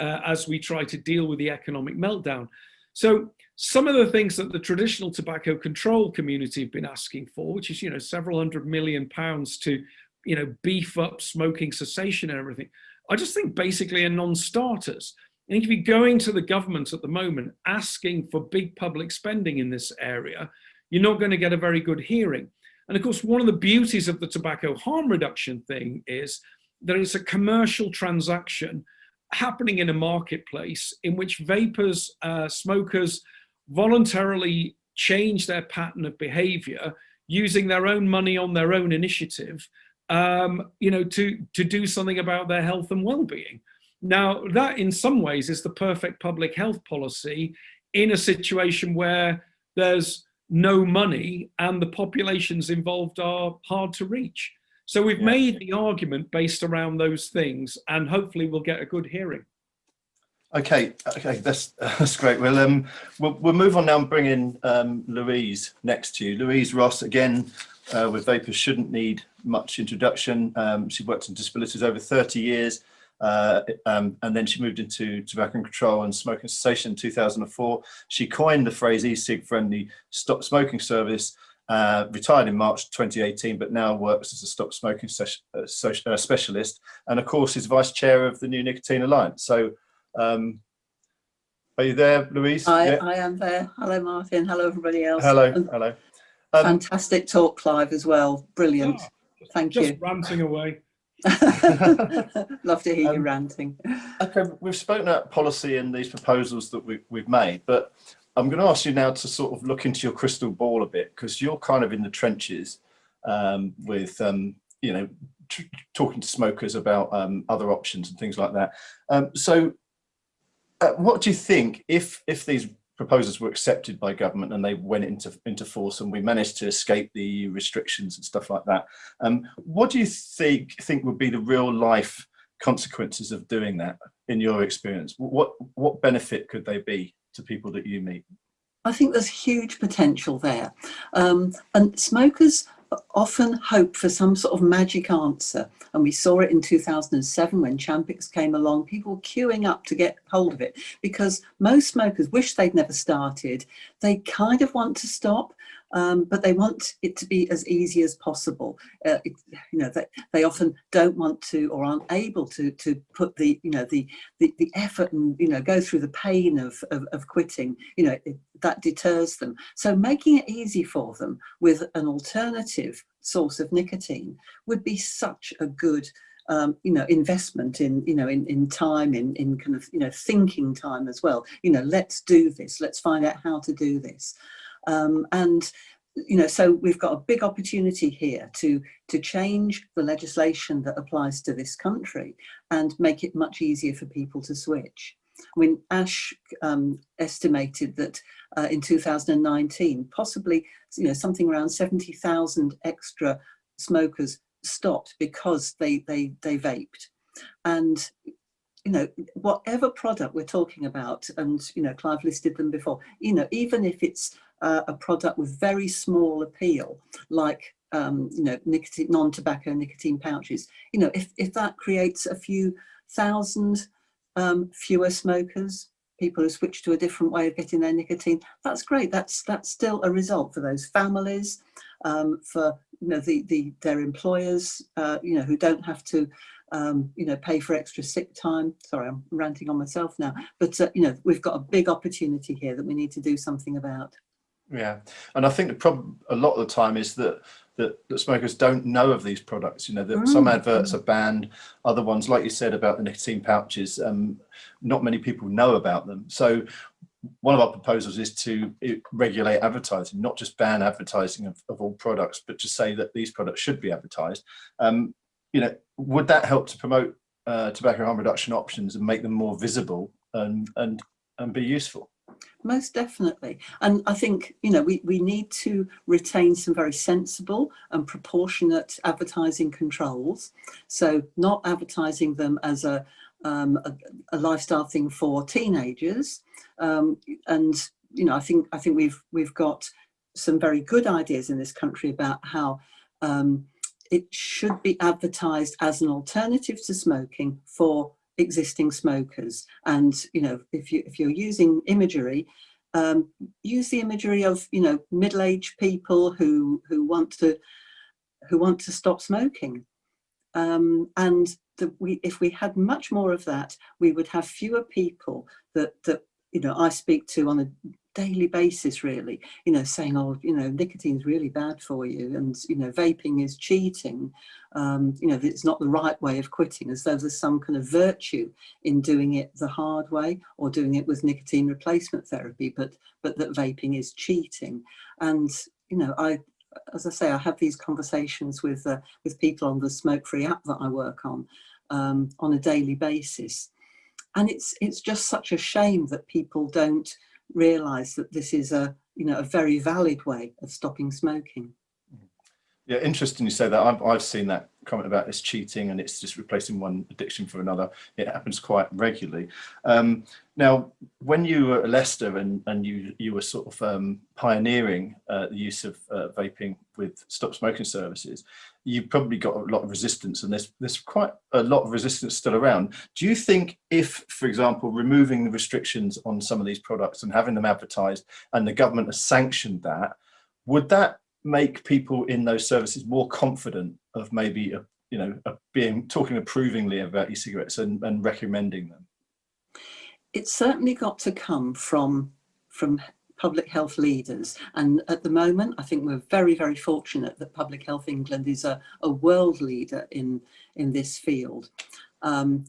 uh, as we try to deal with the economic meltdown. So some of the things that the traditional tobacco control community have been asking for, which is, you know, several hundred million pounds to, you know, beef up smoking cessation and everything, I just think basically are non-starters. I think if you're going to the government at the moment asking for big public spending in this area, you're not going to get a very good hearing. And of course, one of the beauties of the tobacco harm reduction thing is that it's a commercial transaction happening in a marketplace in which vapers, uh, smokers voluntarily change their pattern of behavior using their own money on their own initiative, um, you know, to, to do something about their health and well-being. Now, that in some ways is the perfect public health policy in a situation where there's no money and the populations involved are hard to reach. So we've yeah. made the argument based around those things and hopefully we'll get a good hearing. Okay, okay, that's that's great. Well, um, we'll, we'll move on now and bring in um, Louise next to you. Louise Ross, again, uh, with Vapors shouldn't need much introduction. Um, she worked in disabilities over 30 years, uh, um, and then she moved into tobacco control and smoking cessation in 2004. She coined the phrase e-cig friendly stop smoking service uh, retired in March 2018, but now works as a stop smoking uh, uh, specialist, and of course is vice chair of the New Nicotine Alliance. So, um, are you there, Louise? I, yeah. I am there. Hello, Martin. Hello, everybody else. Hello, and hello. Um, fantastic talk, Clive, as well. Brilliant. Oh, Thank just you. Just ranting away. Love to hear um, you ranting. Okay, we've spoken about policy and these proposals that we, we've made, but I'm going to ask you now to sort of look into your crystal ball a bit because you're kind of in the trenches um, with, um, you know, talking to smokers about um, other options and things like that. Um, so uh, what do you think if if these proposals were accepted by government and they went into into force and we managed to escape the restrictions and stuff like that, um, what do you think think would be the real life consequences of doing that in your experience? What what benefit could they be? to people that you meet? I think there's huge potential there. Um, and smokers often hope for some sort of magic answer. And we saw it in 2007 when Champix came along, people queuing up to get hold of it because most smokers wish they'd never started. They kind of want to stop, um, but they want it to be as easy as possible. Uh, it, you know, they, they often don't want to or aren't able to to put the you know the the, the effort and you know go through the pain of of, of quitting. You know it, that deters them. So making it easy for them with an alternative source of nicotine would be such a good um, you know, investment in, you know, in, in time, in, in kind of, you know, thinking time as well. You know, let's do this, let's find out how to do this. Um, and you know, so we've got a big opportunity here to, to change the legislation that applies to this country and make it much easier for people to switch. I mean, ASH um, estimated that uh, in 2019, possibly, you know, something around 70,000 extra smokers stopped because they, they, they vaped. And you know, whatever product we're talking about, and, you know, Clive listed them before, you know, even if it's uh, a product with very small appeal, like, um, you know, nicotine, non-tobacco nicotine pouches, you know, if, if that creates a few thousand um, fewer smokers, people who switch to a different way of getting their nicotine, that's great. That's, that's still a result for those families, um, for, you know, the, the, their employers, uh, you know, who don't have to um, you know, pay for extra sick time. Sorry, I'm ranting on myself now, but uh, you know, we've got a big opportunity here that we need to do something about. Yeah, and I think the problem a lot of the time is that that, that smokers don't know of these products. You know, that mm. some adverts are banned, other ones, like you said about the nicotine pouches, um, not many people know about them. So one of our proposals is to regulate advertising, not just ban advertising of, of all products, but to say that these products should be advertised. Um, you know, would that help to promote uh, tobacco harm reduction options and make them more visible and and and be useful? Most definitely. And I think, you know, we, we need to retain some very sensible and proportionate advertising controls. So not advertising them as a, um, a, a, lifestyle thing for teenagers. Um, and, you know, I think, I think we've, we've got some very good ideas in this country about how um, it should be advertised as an alternative to smoking for existing smokers. And, you know, if, you, if you're using imagery, um, use the imagery of, you know, middle-aged people who, who want to who want to stop smoking. Um, and the, we, if we had much more of that, we would have fewer people that, that you know, I speak to on a daily basis really. You know saying oh you know nicotine's really bad for you and you know vaping is cheating. Um you know it's not the right way of quitting as though there's some kind of virtue in doing it the hard way or doing it with nicotine replacement therapy but but that vaping is cheating. And you know i as i say i have these conversations with uh, with people on the smoke free app that i work on um on a daily basis. And it's it's just such a shame that people don't realize that this is a you know a very valid way of stopping smoking yeah interesting you say that. I've, I've seen that comment about it's cheating and it's just replacing one addiction for another. It happens quite regularly. Um, now when you were at Leicester and and you you were sort of um, pioneering uh, the use of uh, vaping with stop smoking services you probably got a lot of resistance and there's there's quite a lot of resistance still around. Do you think if, for example, removing the restrictions on some of these products and having them advertised and the government has sanctioned that, would that make people in those services more confident of maybe, a, you know, a being talking approvingly about e-cigarettes and, and recommending them? It's certainly got to come from from public health leaders. And at the moment, I think we're very, very fortunate that Public Health England is a, a world leader in, in this field. Um,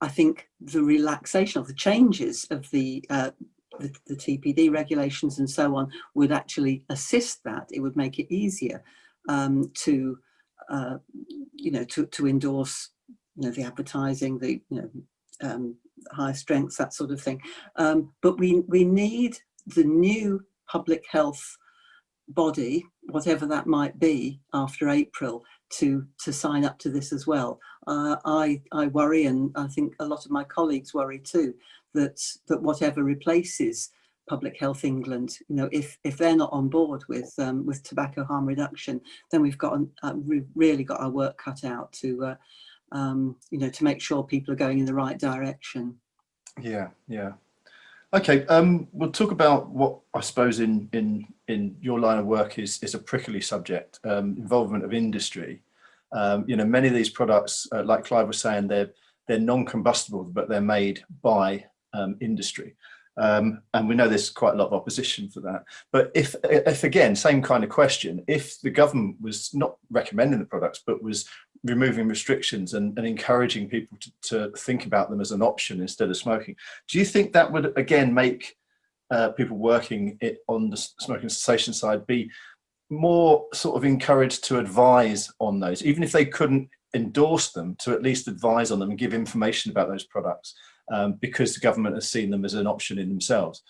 I think the relaxation of the changes of the, uh, the, the, TPD regulations and so on would actually assist that. It would make it easier um, to, uh, you know, to, to endorse, you know, the advertising, the, you know, um, high strengths, that sort of thing. Um, but we, we need the new public health body, whatever that might be after April, to, to sign up to this as well. Uh, I, I worry, and I think a lot of my colleagues worry too, that, that whatever replaces Public Health England, you know, if, if they're not on board with, um, with tobacco harm reduction, then we've got, uh, we've really got our work cut out to, uh, um, you know, to make sure people are going in the right direction. Yeah, yeah. Okay, um, we'll talk about what I suppose in in in your line of work is is a prickly subject, um, involvement of industry. Um, you know, many of these products, uh, like Clive was saying, they're they're non-combustible, but they're made by um, industry. Um, and we know there's quite a lot of opposition for that. But if, if again, same kind of question, if the government was not recommending the products, but was removing restrictions and, and encouraging people to, to, think about them as an option instead of smoking. Do you think that would again make uh, people working it on the smoking cessation side be more sort of encouraged to advise on those, even if they couldn't endorse them, to at least advise on them and give information about those products um, because the government has seen them as an option in themselves?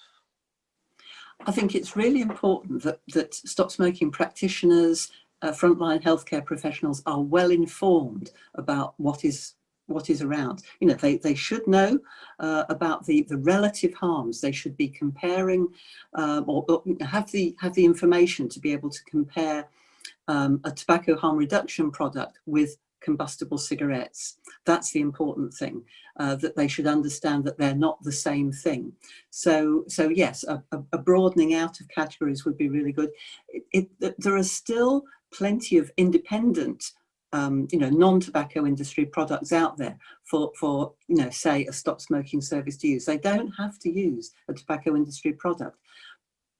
I think it's really important that, that stop smoking practitioners, uh, frontline healthcare professionals are well informed about what is what is around. You know, they, they should know uh, about the, the relative harms. They should be comparing um, or, or, have the have the information to be able to compare um, a tobacco harm reduction product with combustible cigarettes. That's the important thing, uh, that they should understand that they're not the same thing. So, so yes, a, a broadening out of categories would be really good. It, it, there are still plenty of independent um, you know, non-tobacco industry products out there for, for, you know, say a stop smoking service to use. They don't have to use a tobacco industry product.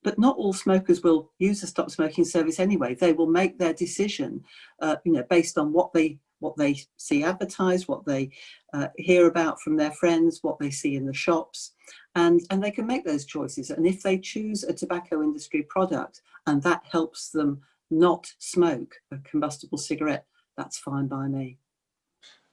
But not all smokers will use a stop smoking service anyway. They will make their decision, uh, you know, based on what they what they see advertised, what they uh, hear about from their friends, what they see in the shops, and, and they can make those choices. And if they choose a tobacco industry product and that helps them not smoke a combustible cigarette, that's fine by me.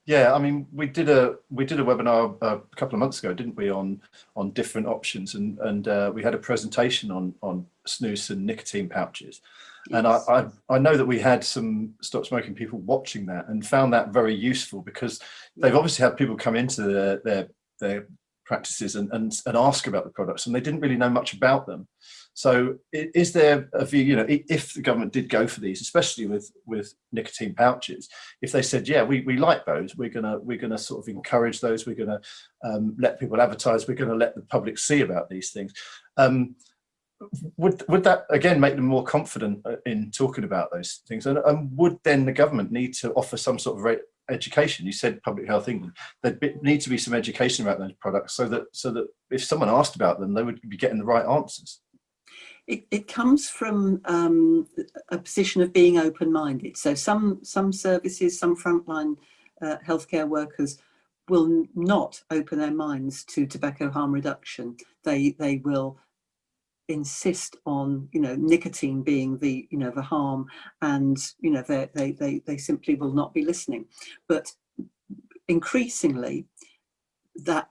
Yeah, I mean, we did a we did a webinar uh, a couple of months ago, didn't we, on on different options, and and uh, we had a presentation on on snus and nicotine pouches, yes. and I, I, I know that we had some stop smoking people watching that and found that very useful because they've obviously had people come into their their, their practices and, and and ask about the products, and they didn't really know much about them, So is there a view, you know, if the government did go for these, especially with, with nicotine pouches, if they said, yeah, we, we like those, we're gonna, we're gonna sort of encourage those, we're gonna um, let people advertise, we're gonna let the public see about these things. Um, would would that again make them more confident uh, in talking about those things? And, and would then the government need to offer some sort of education? You said public health england. There'd need to be some education about those products so that so that if someone asked about them they would be getting the right answers. It, it comes from um, a position of being open-minded. So some some services some frontline uh, healthcare workers will not open their minds to tobacco harm reduction. They they will insist on you know nicotine being the you know the harm and you know they they they, they simply will not be listening. But increasingly that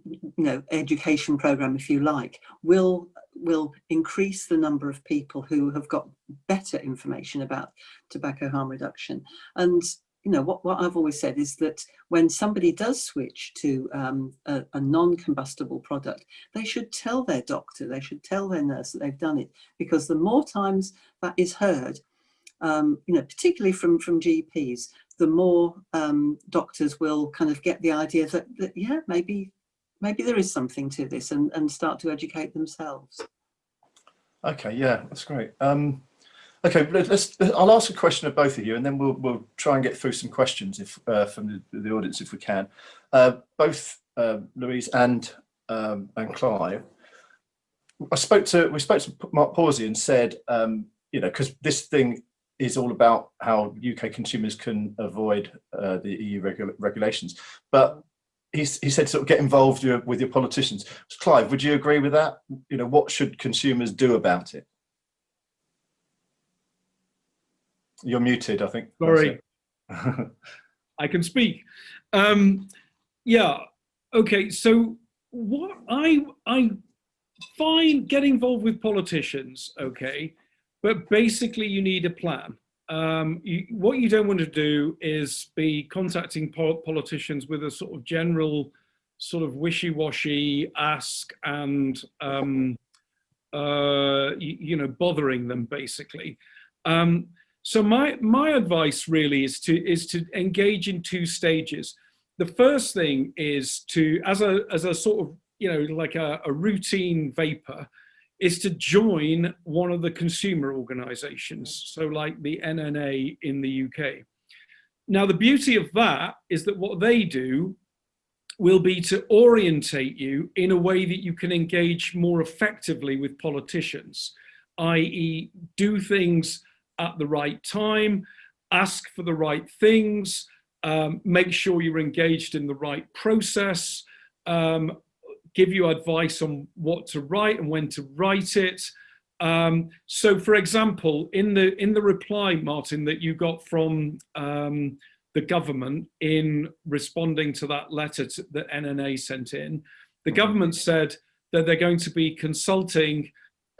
you know education program if you like will will increase the number of people who have got better information about tobacco harm reduction. And you know, what, what I've always said is that when somebody does switch to um, a, a non-combustible product, they should tell their doctor, they should tell their nurse that they've done it, because the more times that is heard, um, you know, particularly from, from GPs, the more um, doctors will kind of get the idea that, that, yeah, maybe, maybe there is something to this and, and start to educate themselves. Okay, yeah, that's great. Um, Okay, let's. I'll ask a question of both of you, and then we'll we'll try and get through some questions if uh, from the, the, audience if we can. Uh, both uh, Louise and um, and Clive. I spoke to we spoke to Mark Pawsey and said, um, you know, because this thing is all about how UK consumers can avoid uh, the EU regu regulations, but he's, he said sort of get involved with your politicians. Clive, would you agree with that? You know, what should consumers do about it? You're muted, I think. Sorry. I can speak. Um, yeah. Okay. So what I I find get involved with politicians. Okay, but basically you need a plan. Um, you, what you don't want to do is be contacting po politicians with a sort of general sort of wishy-washy ask and um, uh, you, you, know bothering them basically. Um, so my, my advice really is to, is to engage in two stages. The first thing is to, as a, as a sort of, you know, like a, a routine vaper, is to join one of the consumer organizations. So like the NNA in the UK. Now, the beauty of that is that what they do will be to orientate you in a way that you can engage more effectively with politicians, i.e. do things at the right time, ask for the right things, um, make sure you're engaged in the right process, um, give you advice on what to write and when to write it. Um, so for example, in the in the reply, Martin, that you got from um, the government in responding to that letter that NNA sent in, the government said that they're going to be consulting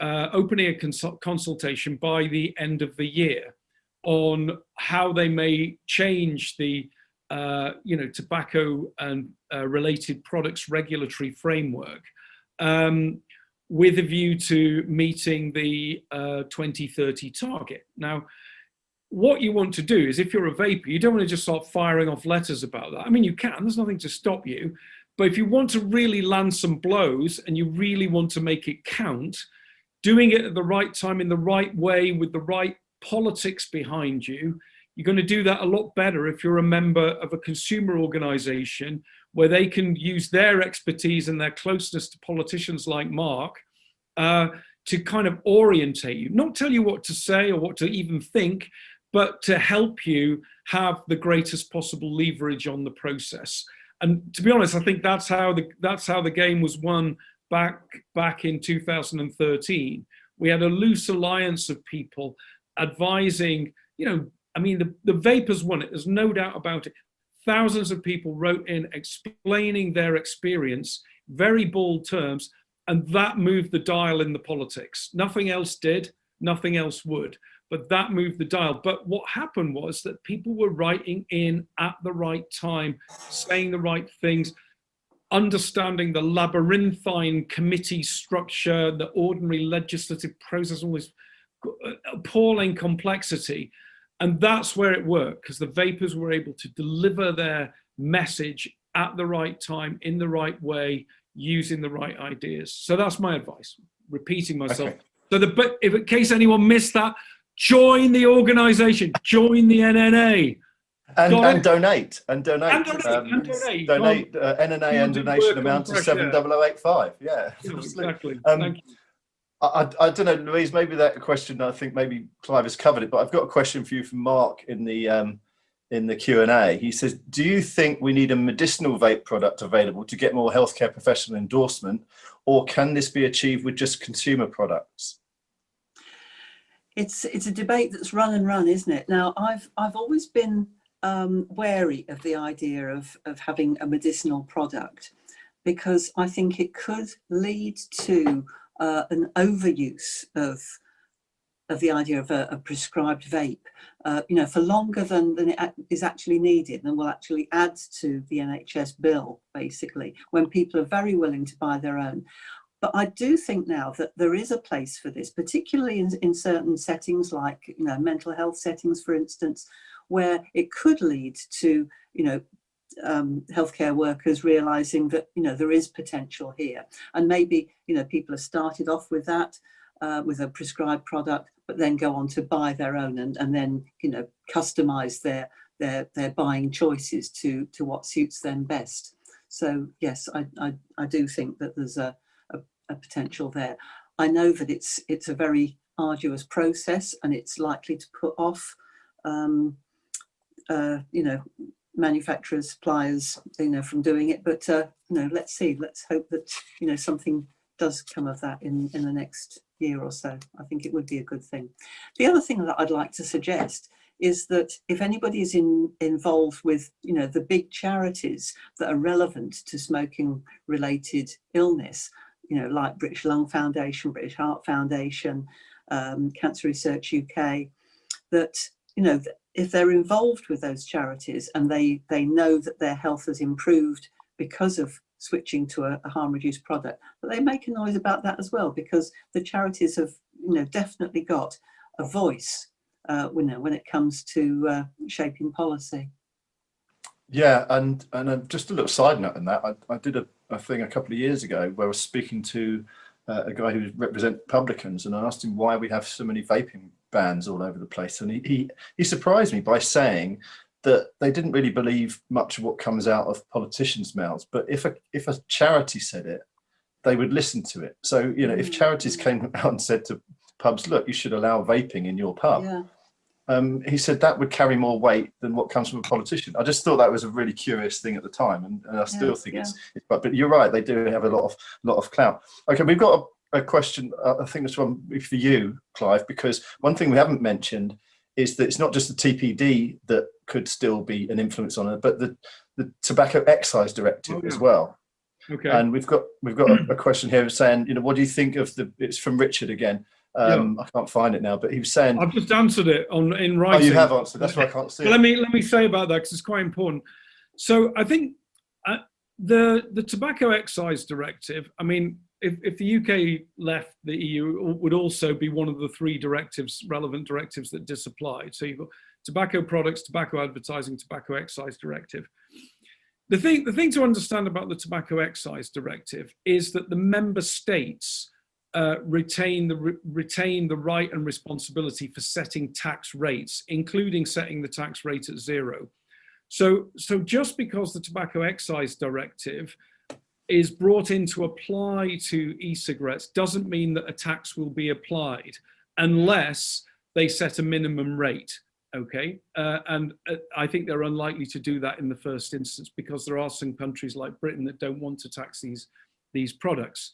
uh, opening a consult consultation by the end of the year on how they may change the uh, you know tobacco and uh, related products regulatory framework um, with a view to meeting the uh, 2030 target. Now, what you want to do is if you're a vaper, you don't want to just start firing off letters about that. I mean, you can, there's nothing to stop you. But if you want to really land some blows and you really want to make it count, doing it at the right time in the right way with the right politics behind you, you're going to do that a lot better if you're a member of a consumer organization where they can use their expertise and their closeness to politicians like Mark uh, to kind of orientate you, not tell you what to say or what to even think, but to help you have the greatest possible leverage on the process. And to be honest, I think that's how the that's how the game was won back back in 2013 we had a loose alliance of people advising you know i mean the, the vapers won it there's no doubt about it. Thousands of people wrote in explaining their experience very bold terms and that moved the dial in the politics. Nothing else did nothing else would but that moved the dial. But what happened was that people were writing in at the right time saying the right things understanding the labyrinthine committee structure, the ordinary legislative process, all this appalling complexity. And that's where it worked because the vapers were able to deliver their message at the right time, in the right way, using the right ideas. So that's my advice, repeating myself. Okay. So the, but if in case anyone missed that, join the organization, join the NNA. And, Got and donate and donate And donate, and donate. donate uh, NNA and donation amount to fresh seven air. double oh eight five. Yeah, Yeah, absolutely. exactly. Um, Thank you. I, I, I don't know, Louise. Maybe that question. I think maybe Clive has covered it, but I've got a question for you from Mark in the um, in the Q and A. He says, "Do you think we need a medicinal vape product available to get more healthcare professional endorsement, or can this be achieved with just consumer products?" it's it's a debate that's run and run, isn't it? Now, I've I've always been um, wary of the idea of of having a medicinal product because I think it could lead to uh, an overuse of of the idea of a, a prescribed vape, uh, you know, for longer than than it is actually needed, and will actually add to the NHS bill basically when people are very willing to buy their own. But I do think now that there is a place for this, particularly in, in certain settings like, you know, mental health settings, for instance, where it could lead to, you know, um, healthcare workers realizing that, you know, there is potential here. And maybe, you know, people have started off with that, uh, with a prescribed product, but then go on to buy their own and, and then, you know, customize their, their, their buying choices to, to what suits them best. So yes, I, I, I do think that there's a, a potential there. I know that it's it's a very arduous process and it's likely to put off, um, uh, you know, manufacturers, suppliers, you know, from doing it. But uh, you know, let's see. Let's hope that you know something does come of that in in the next year or so. I think it would be a good thing. The other thing that I'd like to suggest is that if anybody is in, involved with you know the big charities that are relevant to smoking related illness you know, like British Lung Foundation, British Heart Foundation, um, Cancer Research UK, that, you know, if they're involved with those charities and they, they know that their health has improved because of switching to a, a harm reduced product, but they make a noise about that as well, because the charities have, you know, definitely got a voice, uh, you know, when it comes to uh, shaping policy. Yeah, and and uh, just a little side note on that, I, I did a, a thing a couple of years ago where I was speaking to uh, a guy who represents publicans, and I asked him why we have so many vaping bans all over the place, and he he, he surprised me by saying that they didn't really believe much of what comes out of politicians' mouths, but if a if a charity said it, they would listen to it. So you know, if charities came out and said to pubs, look, you should allow vaping in your pub, Yeah. um, he said that would carry more weight than what comes from a politician. I just thought that was a really curious thing at the time, and, and I still Yeah, think yeah. it's, it's. But but you're right; they do have a lot of lot of clout. Okay, we've got a, question. Uh, I think this one for you, Clive, because one thing we haven't mentioned is that it's not just the TPD that could still be an influence on it, but the the Tobacco Excise Directive Oh, as well. Okay. And we've got we've got a, a question here saying, you know, what do you think of the? It's from Richard again. Um, I can't find it now, but he was saying, I've just answered it on in writing. "Oh, you have answered. That's why I can't see it." let me let me say about that because it's quite important. So I think uh, the the tobacco excise directive. I mean, if, if the UK left the EU, would also be one of the three directives, relevant directives that disapplied. So you've got tobacco products, tobacco advertising, tobacco excise directive. The thing the thing to understand about the tobacco excise directive is that the member states uh, retain the re- retain the right and responsibility for setting tax rates, including setting the tax rate at zero. So, so just because the tobacco excise directive is brought in to apply to e-cigarettes doesn't mean that a tax will be applied unless they set a minimum rate. Okay, uh, and uh, I think they're unlikely to do that in the first instance because there are some countries like Britain that don't want to tax these these products.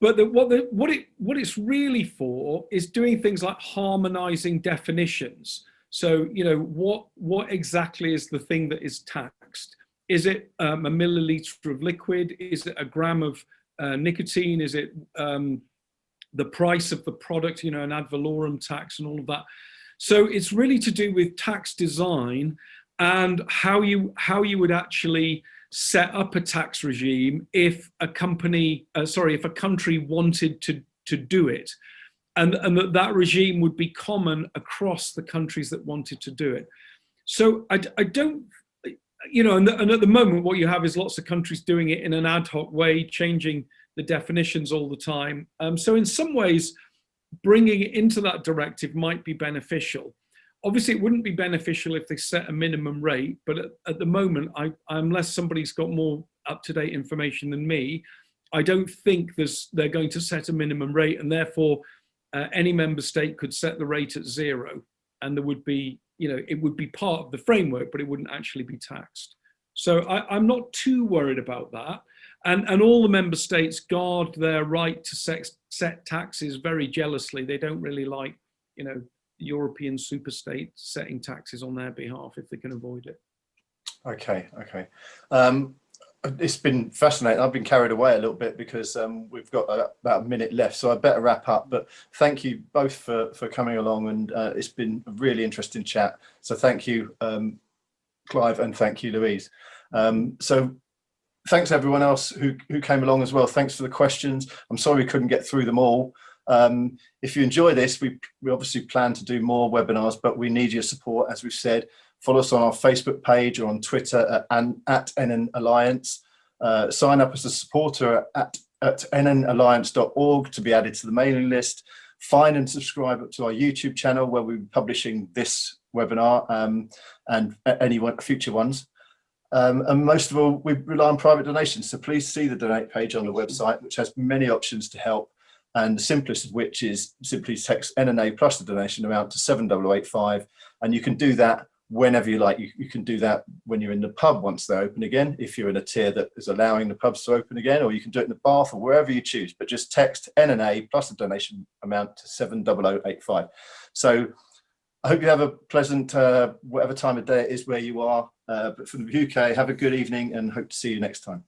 But the, what, the, what, it, what it's really for is doing things like harmonizing definitions. So, you know, what, what exactly is the thing that is taxed? Is it um, a milliliter of liquid? Is it a gram of uh, nicotine? Is it um, the price of the product, you know, an ad valorem tax and all of that? So it's really to do with tax design and how you, how you would actually set up a tax regime if a company, uh, sorry, if a country wanted to, to do it. And, and that that regime would be common across the countries that wanted to do it. So I, I don't, you know, and, and at the moment what you have is lots of countries doing it in an ad hoc way, changing the definitions all the time. Um, so in some ways, bringing it into that directive might be beneficial. Obviously, it wouldn't be beneficial if they set a minimum rate, but at, at the moment, I, unless somebody's got more up-to-date information than me, I don't think there's, they're going to set a minimum rate and therefore uh, any member state could set the rate at zero and there would be, you know, it would be part of the framework, but it wouldn't actually be taxed. So I, I'm not too worried about that. And, and all the member states guard their right to sex, set taxes very jealously. They don't really like, you know, European super states setting taxes on their behalf if they can avoid it. Okay, okay. Um, it's been fascinating. I've been carried away a little bit because um, we've got a, about a minute left, so I better wrap up. But thank you both for, for coming along and uh, it's been a really interesting chat. So thank you, um, Clive, and thank you, Louise. Um, so thanks everyone else who, who came along as well. Thanks for the questions. I'm sorry we couldn't get through them all. Um, if you enjoy this, we, we obviously plan to do more webinars, but we need your support, as we've said. Follow us on our Facebook page or on Twitter at, at NN Alliance. Uh, sign up as a supporter at, at nnalliance.org to be added to the mailing list. Find and subscribe to our YouTube channel where we'll be publishing this webinar um, and any future ones. Um, and most of all, we rely on private donations. So please see the donate page on the website, which has many options to help. And the simplest of which is simply text NNA plus the donation amount to 7085. And you can do that whenever you like. You, you can do that when you're in the pub once they're open again, if you're in a tier that is allowing the pubs to open again, or you can do it in the bath or wherever you choose, but just text NNA plus the donation amount to 70085. So I hope you have a pleasant, uh, whatever time of day it is where you are. Uh, but from the UK, have a good evening and hope to see you next time.